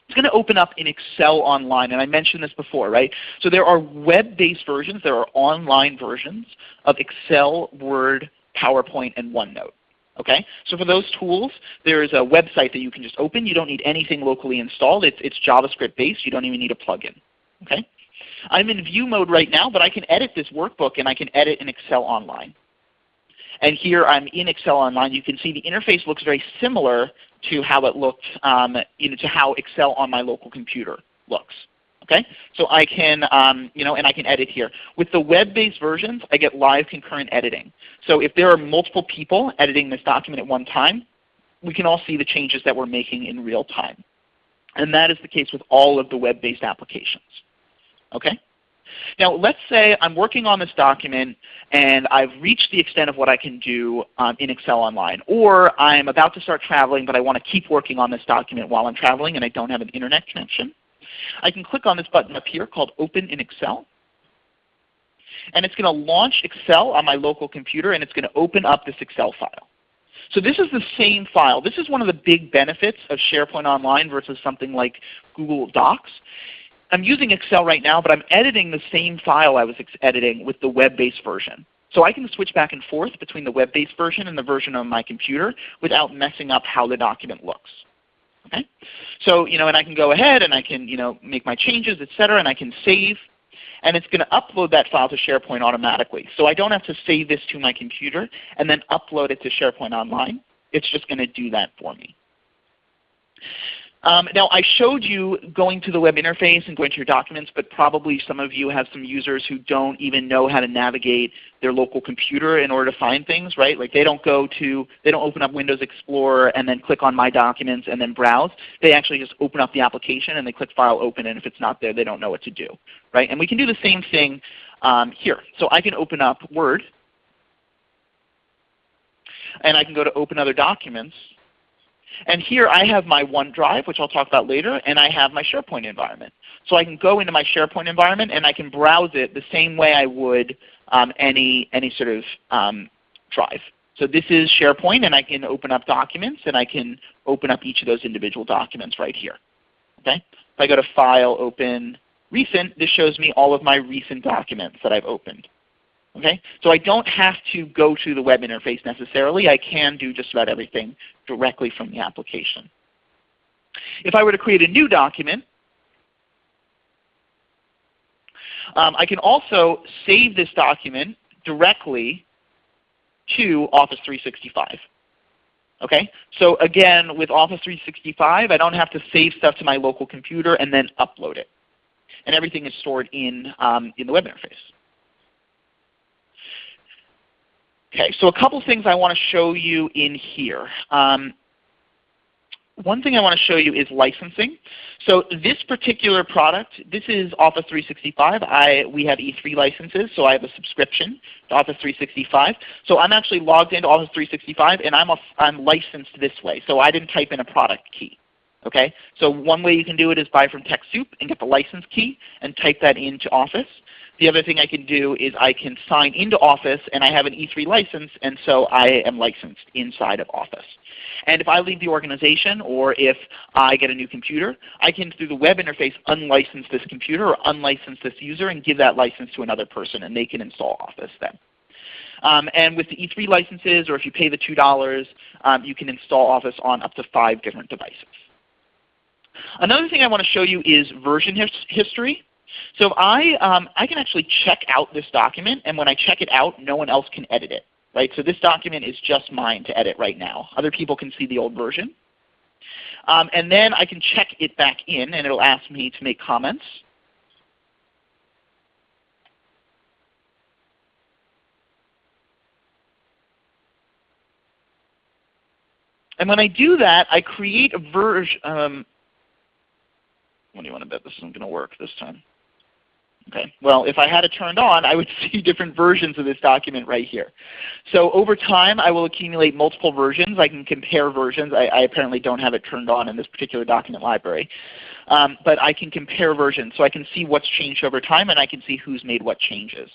It's going to open up in Excel Online, and I mentioned this before, right? So there are web-based versions, there are online versions of Excel, Word, PowerPoint, and OneNote. Okay? So for those tools, there is a website that you can just open. You don't need anything locally installed. It's, it's JavaScript based. You don't even need a plugin. Okay? I'm in view mode right now, but I can edit this workbook and I can edit in Excel Online. And here I'm in Excel Online. You can see the interface looks very similar to how it looked, um, you know, to how Excel on my local computer looks. Okay, so I can, um, you know, and I can edit here. With the web-based versions, I get live concurrent editing. So if there are multiple people editing this document at one time, we can all see the changes that we're making in real time. And that is the case with all of the web-based applications. Okay? Now let's say I'm working on this document and I've reached the extent of what I can do um, in Excel Online. Or I'm about to start traveling but I want to keep working on this document while I'm traveling and I don't have an Internet connection. I can click on this button up here called Open in Excel. And it's going to launch Excel on my local computer and it's going to open up this Excel file. So this is the same file. This is one of the big benefits of SharePoint Online versus something like Google Docs. I'm using Excel right now, but I'm editing the same file I was editing with the web-based version. So I can switch back and forth between the web-based version and the version on my computer without messing up how the document looks. Okay? So, you know, and I can go ahead and I can, you know, make my changes, etc., and I can save. And it's going to upload that file to SharePoint automatically. So I don't have to save this to my computer and then upload it to SharePoint Online. It's just going to do that for me. Um, now I showed you going to the web interface and going to your documents, but probably some of you have some users who don't even know how to navigate their local computer in order to find things, right? Like they don't go to, they don't open up Windows Explorer and then click on My Documents and then browse. They actually just open up the application and they click File Open, and if it's not there, they don't know what to do, right? And we can do the same thing um, here. So I can open up Word, and I can go to Open Other Documents, and here I have my OneDrive, which I'll talk about later, and I have my SharePoint environment. So I can go into my SharePoint environment and I can browse it the same way I would um, any, any sort of um, drive. So this is SharePoint and I can open up documents and I can open up each of those individual documents right here. Okay? If I go to File, Open, Recent, this shows me all of my recent documents that I've opened. Okay? So I don't have to go to the web interface necessarily. I can do just about everything directly from the application. If I were to create a new document, um, I can also save this document directly to Office 365. Okay? So again, with Office 365, I don't have to save stuff to my local computer and then upload it. And everything is stored in, um, in the web interface. Okay, so a couple things I want to show you in here. Um, one thing I want to show you is licensing. So this particular product, this is Office 365. I, we have E3 licenses, so I have a subscription to Office 365. So I'm actually logged into Office 365 and I'm, a, I'm licensed this way. So I didn't type in a product key. Okay? So one way you can do it is buy from TechSoup and get the license key and type that into Office. The other thing I can do is I can sign into Office and I have an E3 license and so I am licensed inside of Office. And if I leave the organization or if I get a new computer, I can through the web interface unlicense this computer or unlicense this user and give that license to another person and they can install Office then. Um, and with the E3 licenses or if you pay the $2, um, you can install Office on up to five different devices. Another thing I want to show you is version his history. So I, um, I can actually check out this document, and when I check it out, no one else can edit it. Right? So this document is just mine to edit right now. Other people can see the old version. Um, and then I can check it back in, and it will ask me to make comments. And when I do that, I create a version. Um, what do you want to bet this isn't going to work this time? Okay. Well, if I had it turned on, I would [LAUGHS] see different versions of this document right here. So over time, I will accumulate multiple versions. I can compare versions. I, I apparently don't have it turned on in this particular document library. Um, but I can compare versions. So I can see what's changed over time, and I can see who's made what changes.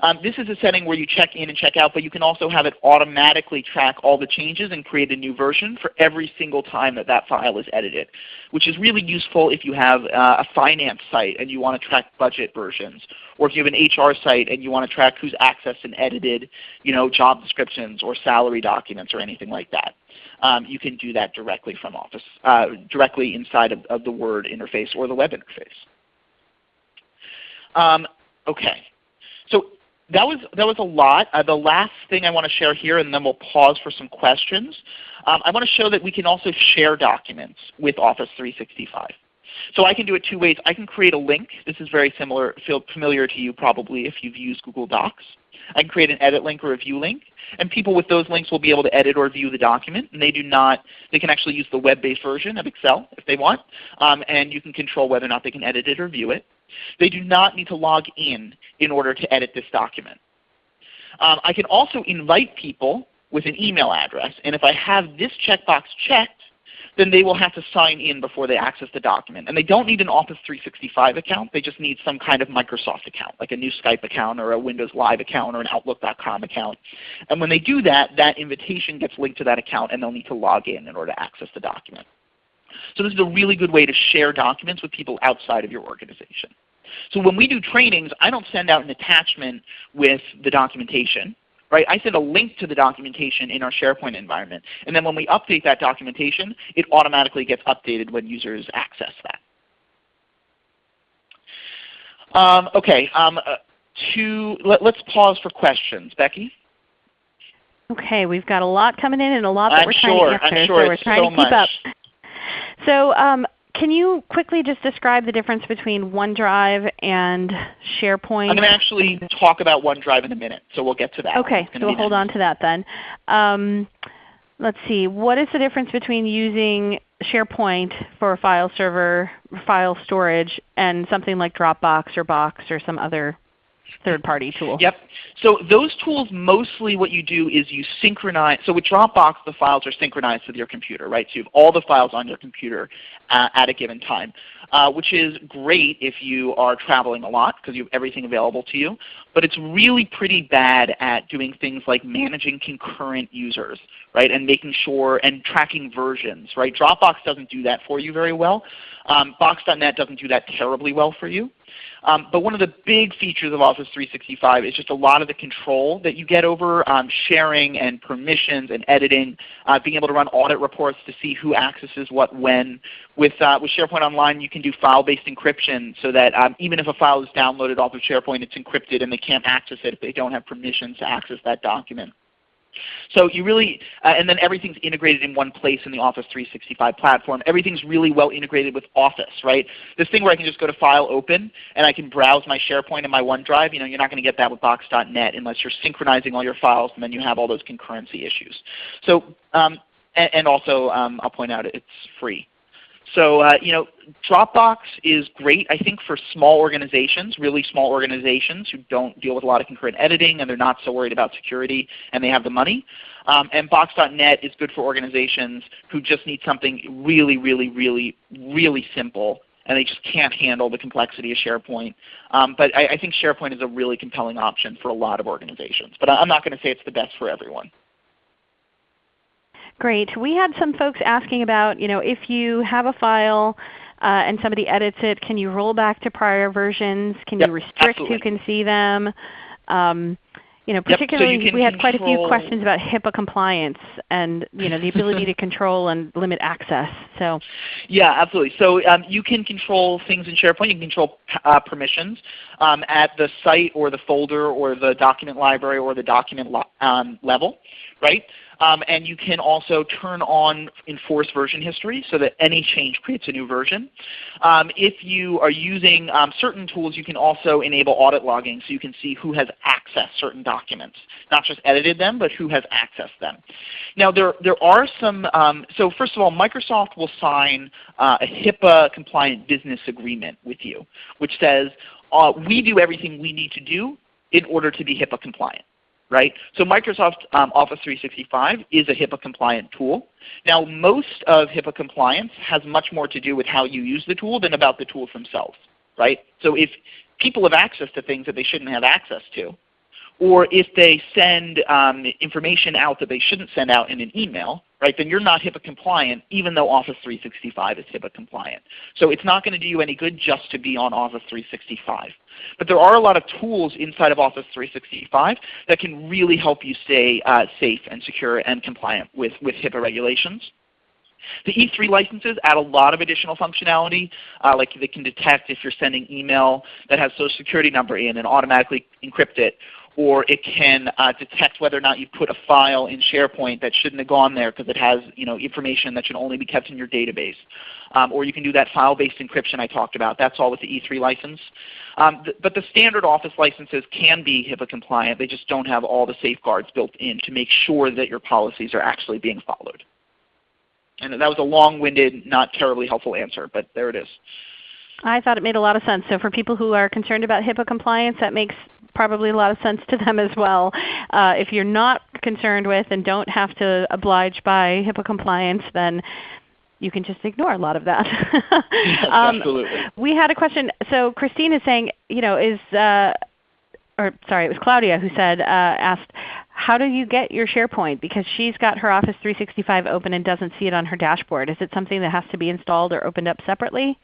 Um, this is a setting where you check in and check out, but you can also have it automatically track all the changes and create a new version for every single time that that file is edited, which is really useful if you have uh, a finance site and you want to track budget versions, or if you have an HR site and you want to track who's accessed and edited you know, job descriptions or salary documents or anything like that. Um, you can do that directly from Office, uh, directly inside of, of, the Word interface or the web interface. Um, okay, so that was that was a lot. Uh, the last thing I want to share here, and then we'll pause for some questions. Um, I want to show that we can also share documents with Office 365. So I can do it two ways. I can create a link. This is very similar, feel familiar to you probably if you've used Google Docs. I can create an edit link or a view link, and people with those links will be able to edit or view the document. And they do not, they can actually use the web-based version of Excel if they want, um, and you can control whether or not they can edit it or view it. They do not need to log in in order to edit this document. Um, I can also invite people with an email address, and if I have this checkbox checked, then they will have to sign in before they access the document. And they don't need an Office 365 account. They just need some kind of Microsoft account, like a new Skype account or a Windows Live account or an Outlook.com account. And when they do that, that invitation gets linked to that account and they'll need to log in in order to access the document. So this is a really good way to share documents with people outside of your organization. So when we do trainings, I don't send out an attachment with the documentation. Right? I send a link to the documentation in our SharePoint environment. And then when we update that documentation, it automatically gets updated when users access that. Um, okay, um, uh, to, let, us pause for questions. Becky? Okay, we've got a lot coming in and a lot that I'm we're trying to answer, I'm sure so we're trying so to keep much. up. So um, can you quickly just describe the difference between OneDrive and SharePoint? I'm going to actually talk about OneDrive in a minute, so we'll get to that. Okay, so we'll hold on to that then. Um, let's see, what is the difference between using SharePoint for file server, file storage, and something like Dropbox or Box or some other third-party tool? Yep. So those tools, mostly what you do is you synchronize. So with Dropbox, the files are synchronized with your computer, right? So you have all the files on your computer uh, at a given time, uh, which is great if you are traveling a lot because you have everything available to you. But it's really pretty bad at doing things like managing concurrent users, right? And making sure and tracking versions, right? Dropbox doesn't do that for you very well. Um, Box.net doesn't do that terribly well for you. Um, but one of the big features of Office 365 is just a lot of the control that you get over um, sharing and permissions and editing, uh, being able to run audit reports to see who accesses what when. With, uh, with SharePoint Online you can do file-based encryption so that um, even if a file is downloaded off of SharePoint it's encrypted and they can't access it if they don't have permissions to access that document. So you really, uh, and then everything's integrated in one place in the Office 365 platform. Everything's really well integrated with Office, right? This thing where I can just go to File, Open, and I can browse my SharePoint and my OneDrive. You know, you're not going to get that with Box.net unless you're synchronizing all your files, and then you have all those concurrency issues. So, um, and, and, also um, I'll point out it's free. So uh, you know, Dropbox is great, I think, for small organizations, really small organizations who don't deal with a lot of concurrent editing and they're not so worried about security and they have the money. Um, and Box.net is good for organizations who just need something really, really, really, really simple and they just can't handle the complexity of SharePoint. Um, but I, I think SharePoint is a really compelling option for a lot of organizations. But I'm not going to say it's the best for everyone. Great. We had some folks asking about, you know, if you have a file uh, and somebody edits it, can you roll back to prior versions? Can yep, you restrict absolutely. who can see them? Um, you know, particularly yep, so we had quite a few questions about HIPAA compliance and you know the ability to [LAUGHS] control and limit access. So yeah, absolutely. So um, you can control things in SharePoint. You can control uh, permissions um, at the site or the folder or the document library or the document um, level, right? Um, and you can also turn on enforce version history so that any change creates a new version. Um, if you are using um, certain tools, you can also enable audit logging so you can see who has accessed certain documents. Not just edited them, but who has accessed them. Now there, there are some, um, so first of all, Microsoft will sign uh, a HIPAA compliant business agreement with you, which says uh, we do everything we need to do in order to be HIPAA compliant right? So Microsoft um, Office 365 is a HIPAA compliant tool. Now most of HIPAA compliance has much more to do with how you use the tool than about the tools themselves, right? So if people have access to things that they shouldn't have access to, or if they send um, information out that they shouldn't send out in an email, right, then you're not HIPAA compliant even though Office 365 is HIPAA compliant. So it's not going to do you any good just to be on Office 365. But there are a lot of tools inside of Office 365 that can really help you stay uh, safe and secure and compliant with, with HIPAA regulations. The E3 licenses add a lot of additional functionality, uh, like they can detect if you're sending email that has social security number in and automatically encrypt it, or it can uh, detect whether or not you put a file in SharePoint that shouldn't have gone there because it has you know, information that should only be kept in your database. Um, or you can do that file-based encryption I talked about. That's all with the E3 license. Um, th but the standard Office licenses can be HIPAA compliant. They just don't have all the safeguards built in to make sure that your policies are actually being followed. And that was a long-winded, not terribly helpful answer, but there it is. I thought it made a lot of sense. So for people who are concerned about HIPAA compliance, that makes probably a lot of sense to them as well. Uh, if you're not concerned with and don't have to oblige by HIPAA compliance, then you can just ignore a lot of that. [LAUGHS] yes, um, absolutely. We had a question. So Christine is saying, you know, is uh, or sorry, it was Claudia who said uh, asked, how do you get your SharePoint? Because she's got her Office 365 open and doesn't see it on her dashboard. Is it something that has to be installed or opened up separately?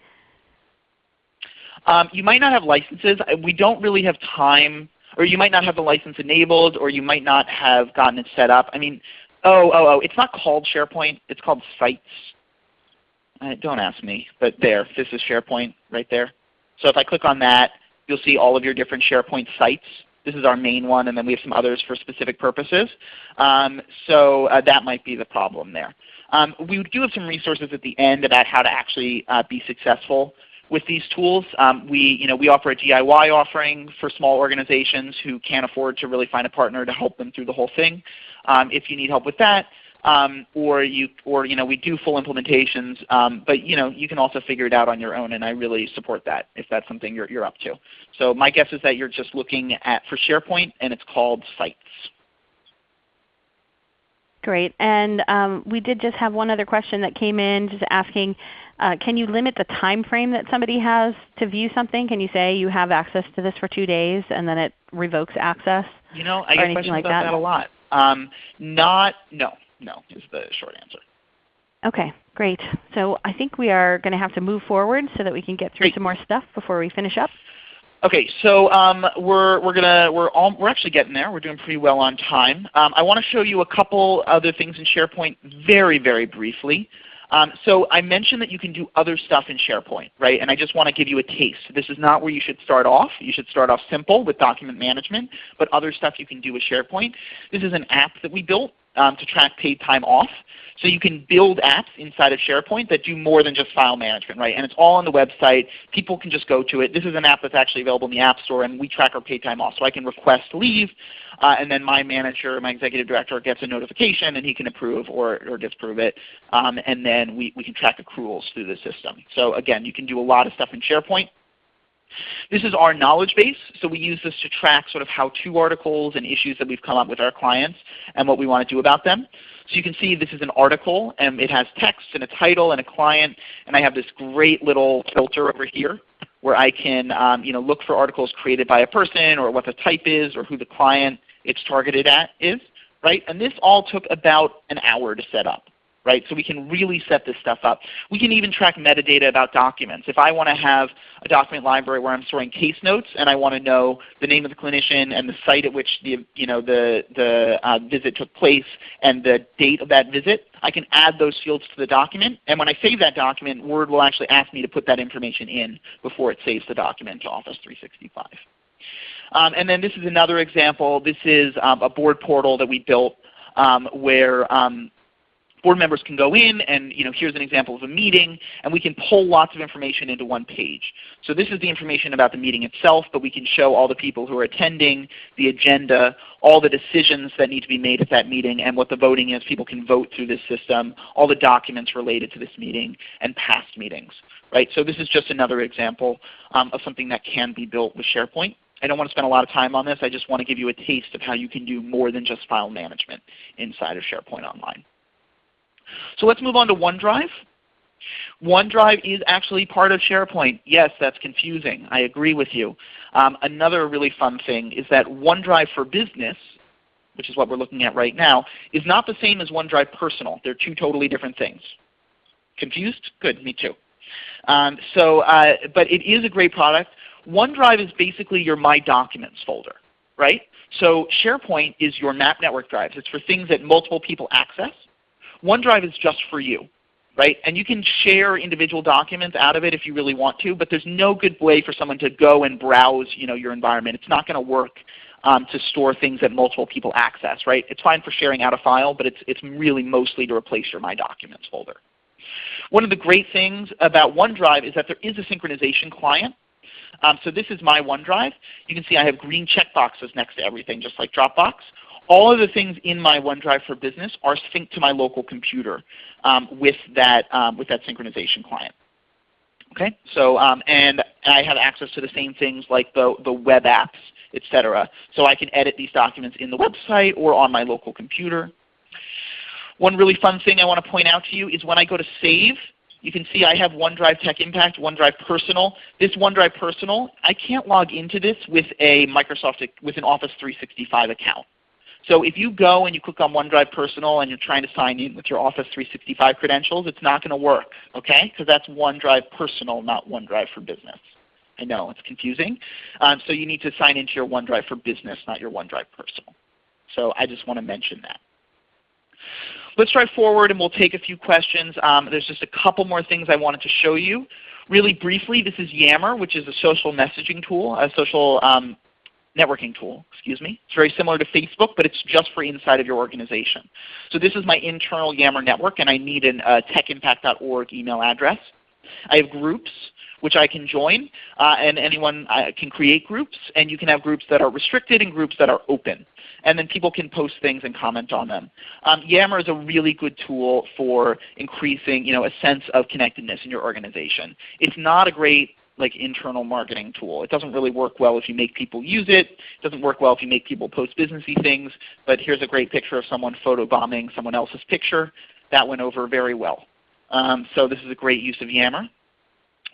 Um, you might not have licenses. We don't really have time, or you might not have the license enabled, or you might not have gotten it set up. I mean, oh, oh, oh, it's not called SharePoint. It's called Sites. Uh, don't ask me, but there, this is SharePoint right there. So if I click on that, you'll see all of your different SharePoint sites. This is our main one, and then we have some others for specific purposes. Um, so uh, that might be the problem there. Um, we do have some resources at the end about how to actually uh, be successful with these tools. Um, we, you know, we offer a DIY offering for small organizations who can't afford to really find a partner to help them through the whole thing. Um, if you need help with that, um, or you, or you know, we do full implementations, um, but you know, you can also figure it out on your own, and I really support that if that's something you're, you're up to. So my guess is that you're just looking at for SharePoint, and it's called Sites. Great. And um, we did just have one other question that came in just asking, uh, can you limit the time frame that somebody has to view something? Can you say you have access to this for two days and then it revokes access? You know, I get questions like about that? that? a lot. Um, not, no no is the short answer. Okay, great. So I think we are going to have to move forward so that we can get through great. some more stuff before we finish up. Okay, so um, we're we're gonna we're all, we're actually getting there. We're doing pretty well on time. Um, I want to show you a couple other things in SharePoint very very briefly. Um, so I mentioned that you can do other stuff in SharePoint, right? And I just want to give you a taste. This is not where you should start off. You should start off simple with document management, but other stuff you can do with SharePoint. This is an app that we built um, to track paid time off. So you can build apps inside of SharePoint that do more than just file management, right? And it's all on the website. People can just go to it. This is an app that's actually available in the App Store, and we track our paid time off. So I can request leave, uh, and then my manager, my executive director, gets a notification, and he can approve or, or disapprove it. Um, and then we, we can track accruals through the system. So again, you can do a lot of stuff in SharePoint. This is our knowledge base, so we use this to track sort of how-to articles and issues that we've come up with our clients and what we want to do about them. So you can see this is an article, and it has text and a title and a client, and I have this great little filter over here where I can um, you know, look for articles created by a person or what the type is or who the client it's targeted at is. Right? And this all took about an hour to set up right? So we can really set this stuff up. We can even track metadata about documents. If I want to have a document library where I'm storing case notes and I want to know the name of the clinician and the site at which the, you know, the, the uh, visit took place and the date of that visit, I can add those fields to the document. And when I save that document, Word will actually ask me to put that information in before it saves the document to Office 365. Um, and then this is another example. This is um, a board portal that we built um, where um, board members can go in and you know, here's an example of a meeting, and we can pull lots of information into one page. So this is the information about the meeting itself, but we can show all the people who are attending, the agenda, all the decisions that need to be made at that meeting, and what the voting is. People can vote through this system, all the documents related to this meeting, and past meetings. Right? So this is just another example um, of something that can be built with SharePoint. I don't want to spend a lot of time on this. I just want to give you a taste of how you can do more than just file management inside of SharePoint Online. So let's move on to OneDrive. OneDrive is actually part of SharePoint. Yes, that's confusing. I agree with you. Um, another really fun thing is that OneDrive for Business, which is what we're looking at right now, is not the same as OneDrive Personal. They're two totally different things. Confused? Good, me too. Um, so, uh, but it is a great product. OneDrive is basically your My Documents folder, right? So SharePoint is your map network drives. It's for things that multiple people access. OneDrive is just for you. Right? And you can share individual documents out of it if you really want to, but there's no good way for someone to go and browse you know, your environment. It's not going to work um, to store things that multiple people access. Right? It's fine for sharing out a file, but it's, it's really mostly to replace your My Documents folder. One of the great things about OneDrive is that there is a synchronization client. Um, so this is my OneDrive. You can see I have green checkboxes next to everything, just like Dropbox all of the things in my OneDrive for Business are synced to my local computer um, with, that, um, with that synchronization client. Okay, so um, and I have access to the same things like the, the web apps, etc. So I can edit these documents in the website or on my local computer. One really fun thing I want to point out to you is when I go to save, you can see I have OneDrive Tech Impact, OneDrive Personal. This OneDrive Personal, I can't log into this with a Microsoft with an Office 365 account. So if you go and you click on OneDrive Personal and you're trying to sign in with your Office 365 credentials, it's not going to work, okay? Because that's OneDrive Personal, not OneDrive for Business. I know it's confusing. Um, so you need to sign into your OneDrive for Business, not your OneDrive Personal. So I just want to mention that. Let's drive forward and we'll take a few questions. Um, there's just a couple more things I wanted to show you. Really briefly, this is Yammer, which is a social messaging tool, a social um, networking tool, excuse me. It's very similar to Facebook, but it's just for inside of your organization. So this is my internal Yammer network, and I need a uh, techimpact.org email address. I have groups which I can join, uh, and anyone uh, can create groups, and you can have groups that are restricted and groups that are open. And then people can post things and comment on them. Um, Yammer is a really good tool for increasing you know, a sense of connectedness in your organization. It's not a great like internal marketing tool. It doesn't really work well if you make people use it. It doesn't work well if you make people post businessy things. But here's a great picture of someone photobombing someone else's picture. That went over very well. Um, so this is a great use of Yammer.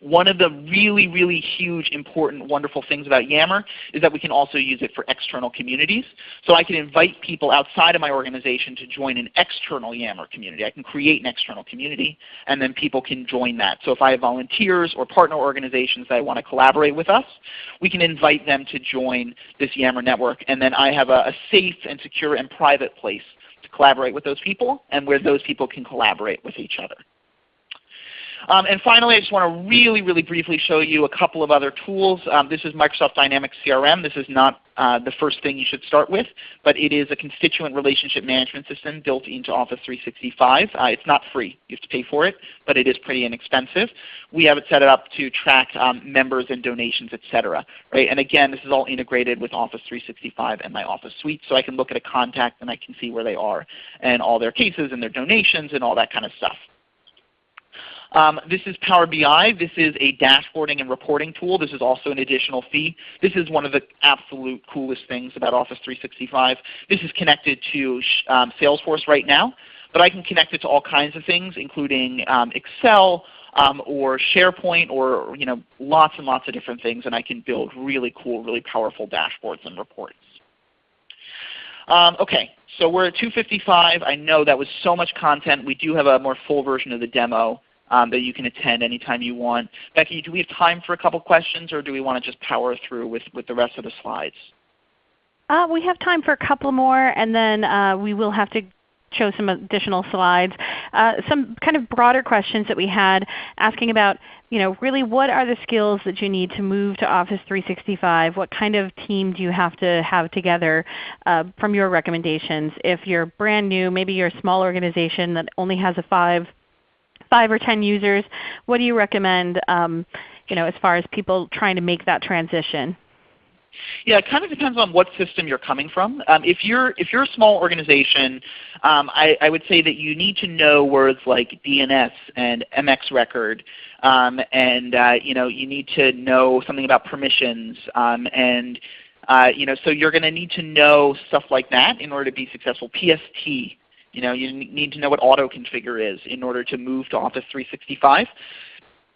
One of the really, really huge, important, wonderful things about Yammer is that we can also use it for external communities. So I can invite people outside of my organization to join an external Yammer community. I can create an external community, and then people can join that. So if I have volunteers or partner organizations that want to collaborate with us, we can invite them to join this Yammer network. And then I have a, a safe and secure and private place to collaborate with those people and where those people can collaborate with each other. Um, and finally, I just want to really, really briefly show you a couple of other tools. Um, this is Microsoft Dynamics CRM. This is not uh, the first thing you should start with, but it is a constituent relationship management system built into Office 365. Uh, it's not free. You have to pay for it, but it is pretty inexpensive. We have it set up to track um, members and donations, etc. Right? And again, this is all integrated with Office 365 and my Office suite, so I can look at a contact and I can see where they are and all their cases and their donations and all that kind of stuff. Um, this is Power BI. This is a dashboarding and reporting tool. This is also an additional fee. This is one of the absolute coolest things about Office 365. This is connected to um, Salesforce right now, but I can connect it to all kinds of things including um, Excel, um, or SharePoint or you know, lots and lots of different things and I can build really cool, really powerful dashboards and reports. Um, okay, so we're at 255. I know that was so much content. We do have a more full version of the demo um, that you can attend anytime you want. Becky, do we have time for a couple questions or do we want to just power through with, with the rest of the slides? Uh, we have time for a couple more and then uh, we will have to show some additional slides. Uh, some kind of broader questions that we had asking about you know, really what are the skills that you need to move to Office 365? What kind of team do you have to have together uh, from your recommendations? If you're brand new, maybe you're a small organization that only has a 5 5 or 10 users, what do you recommend um, you know, as far as people trying to make that transition? Yeah, it kind of depends on what system you're coming from. Um, if you're if you're a small organization, um, I, I, would say that you need to know words like DNS and MX record, um, and uh, you know you need to know something about permissions, um, and uh, you know so you're going to need to know stuff like that in order to be successful. PST you know, you need to know what auto configure is in order to move to Office 365.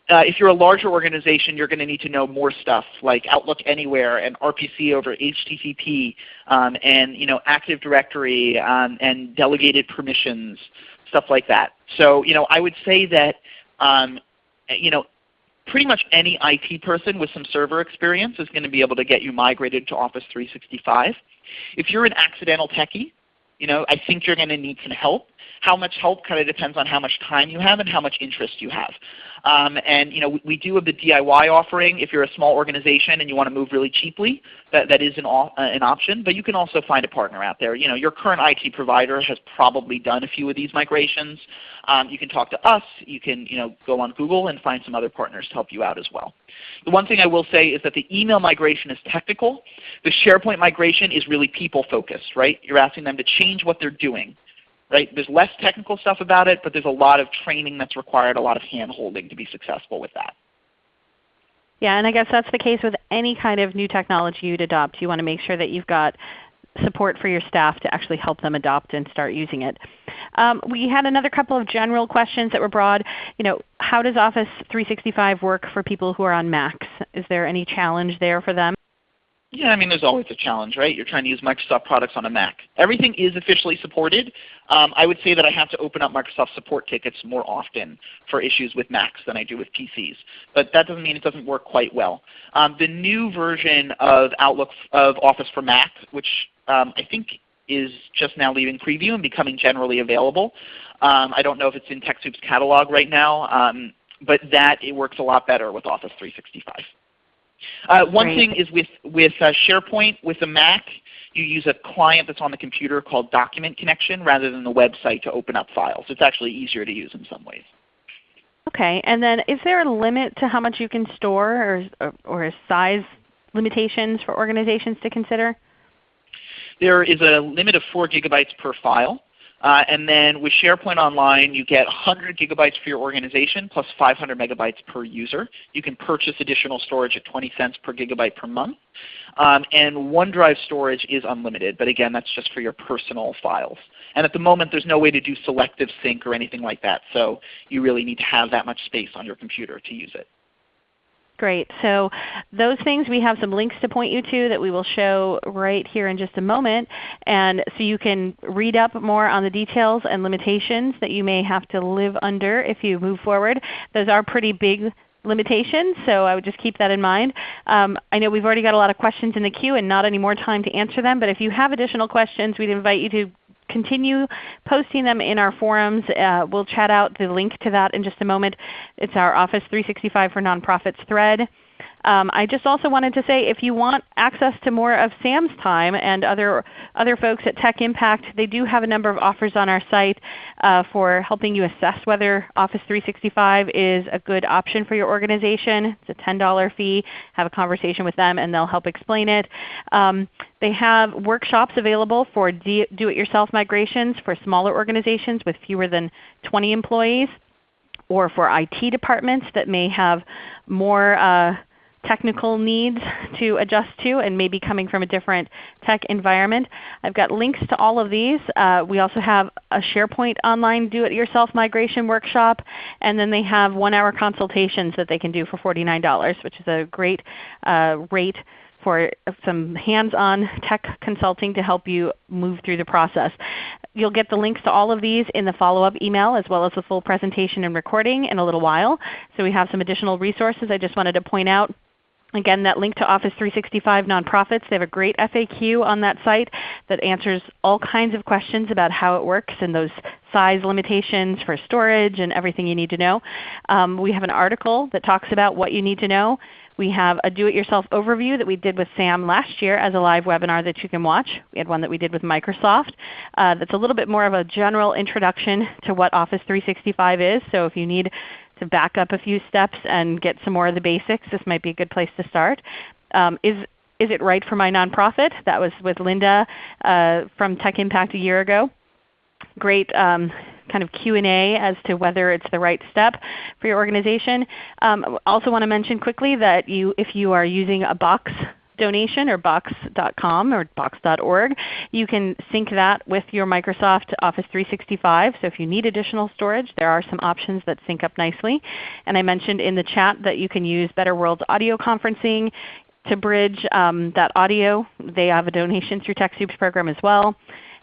Uh, if you're a larger organization, you're going to need to know more stuff like Outlook Anywhere and RPC over HTTP um, and you know, Active Directory um, and delegated permissions, stuff like that. So you know, I would say that um, you know, pretty much any IT person with some server experience is going to be able to get you migrated to Office 365. If you're an accidental techie, you know, I think you're going to need some help. How much help kind of depends on how much time you have and how much interest you have. Um, and you know, we, we, do have the DIY offering if you're a small organization and you want to move really cheaply. That, that is an, uh, an option. But you can also find a partner out there. You know, your current IT provider has probably done a few of these migrations. Um, you can talk to us. You can you know, go on Google and find some other partners to help you out as well. The one thing I will say is that the email migration is technical. The SharePoint migration is really people focused. Right? You're asking them to change what they're doing. Right? There's less technical stuff about it, but there's a lot of training that's required, a lot of hand-holding to be successful with that. Yeah, and I guess that's the case with any kind of new technology you'd adopt. You want to make sure that you've got support for your staff to actually help them adopt and start using it. Um, we had another couple of general questions that were broad. You know, how does Office 365 work for people who are on Macs? Is there any challenge there for them? Yeah, I mean there's always a challenge, right? You're trying to use Microsoft products on a Mac. Everything is officially supported. Um, I would say that I have to open up Microsoft support tickets more often for issues with Macs than I do with PCs. But that doesn't mean it doesn't work quite well. Um, the new version of Outlook of Office for Mac, which um, I think is just now leaving preview and becoming generally available. Um, I don't know if it's in TechSoup's catalog right now, um, but that it works a lot better with Office 365. Uh, one Great. thing is with, with uh, SharePoint with a Mac, you use a client that's on the computer called Document Connection rather than the website to open up files. It's actually easier to use in some ways. Okay. And then is there a limit to how much you can store or, or size limitations for organizations to consider? There is a limit of 4 gigabytes per file. Uh, and then with SharePoint Online, you get 100 gigabytes for your organization plus 500 megabytes per user. You can purchase additional storage at 20 cents per gigabyte per month. Um, and OneDrive storage is unlimited, but again, that's just for your personal files. And at the moment, there's no way to do selective sync or anything like that, so you really need to have that much space on your computer to use it. Great. So those things we have some links to point you to that we will show right here in just a moment. And so you can read up more on the details and limitations that you may have to live under if you move forward. Those are pretty big limitations, so I would just keep that in mind. Um, I know we've already got a lot of questions in the queue and not any more time to answer them, but if you have additional questions, we'd invite you to continue posting them in our forums. Uh, we'll chat out the link to that in just a moment. It's our Office 365 for Nonprofits thread. Um, I just also wanted to say if you want access to more of Sam's time and other, other folks at Tech Impact, they do have a number of offers on our site uh, for helping you assess whether Office 365 is a good option for your organization. It's a $10 fee. Have a conversation with them and they'll help explain it. Um, they have workshops available for do-it-yourself migrations for smaller organizations with fewer than 20 employees or for IT departments that may have more uh, technical needs to adjust to and maybe coming from a different tech environment. I've got links to all of these. Uh, we also have a SharePoint online do-it-yourself migration workshop, and then they have one-hour consultations that they can do for $49, which is a great uh, rate for some hands-on tech consulting to help you move through the process. You'll get the links to all of these in the follow-up email as well as the full presentation and recording in a little while. So we have some additional resources I just wanted to point out. Again, that link to Office 365 Nonprofits, they have a great FAQ on that site that answers all kinds of questions about how it works and those size limitations for storage and everything you need to know. Um, we have an article that talks about what you need to know. We have a do-it-yourself overview that we did with Sam last year as a live webinar that you can watch. We had one that we did with Microsoft uh, that's a little bit more of a general introduction to what Office 365 is. So if you need to back up a few steps and get some more of the basics, this might be a good place to start. Um, is, is it right for my nonprofit? That was with Linda uh, from Tech Impact a year ago. Great um, kind of Q&A as to whether it's the right step for your organization. Um, also want to mention quickly that you, if you are using a box donation or box.com or box.org. You can sync that with your Microsoft Office 365. So if you need additional storage, there are some options that sync up nicely. And I mentioned in the chat that you can use Better Worlds audio conferencing to bridge um, that audio. They have a donation through TechSoup's program as well.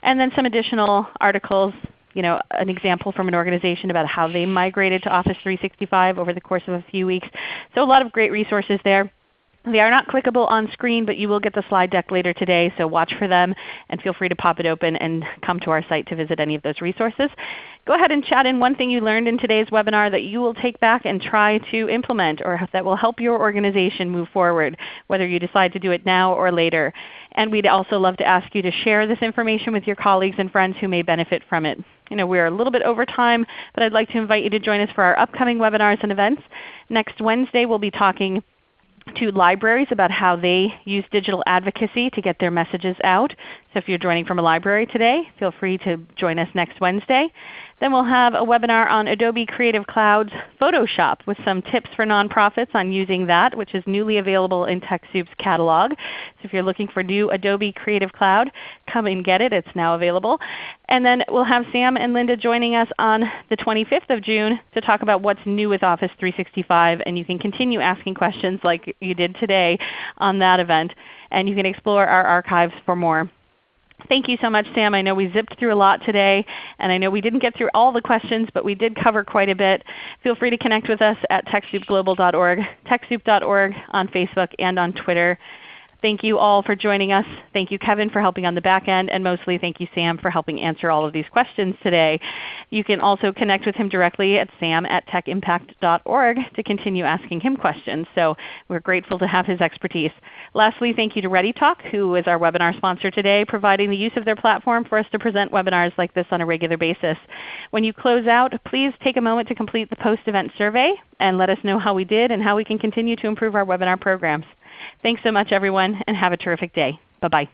And then some additional articles you know, an example from an organization about how they migrated to Office 365 over the course of a few weeks. So a lot of great resources there. They are not clickable on screen, but you will get the slide deck later today, so watch for them and feel free to pop it open and come to our site to visit any of those resources. Go ahead and chat in one thing you learned in today's webinar that you will take back and try to implement or that will help your organization move forward, whether you decide to do it now or later. And we'd also love to ask you to share this information with your colleagues and friends who may benefit from it. You know, we're a little bit over time, but I'd like to invite you to join us for our upcoming webinars and events. Next Wednesday we'll be talking to libraries about how they use digital advocacy to get their messages out. So if you're joining from a library today, feel free to join us next Wednesday. Then we'll have a webinar on Adobe Creative Cloud's Photoshop with some tips for nonprofits on using that, which is newly available in TechSoup's catalog. So if you're looking for new Adobe Creative Cloud, come and get it. It's now available. And then we'll have Sam and Linda joining us on the 25th of June to talk about what's new with Office 365. And you can continue asking questions like you did today on that event. And you can explore our archives for more. Thank you so much, Sam. I know we zipped through a lot today, and I know we didn't get through all the questions, but we did cover quite a bit. Feel free to connect with us at TechSoupGlobal.org, TechSoup.org on Facebook and on Twitter. Thank you all for joining us. Thank you Kevin for helping on the back end, and mostly thank you Sam for helping answer all of these questions today. You can also connect with him directly at sam at techimpact.org to continue asking him questions. So we're grateful to have his expertise. Lastly, thank you to ReadyTalk, who is our webinar sponsor today, providing the use of their platform for us to present webinars like this on a regular basis. When you close out, please take a moment to complete the post-event survey and let us know how we did and how we can continue to improve our webinar programs. Thanks so much everyone, and have a terrific day. Bye-bye.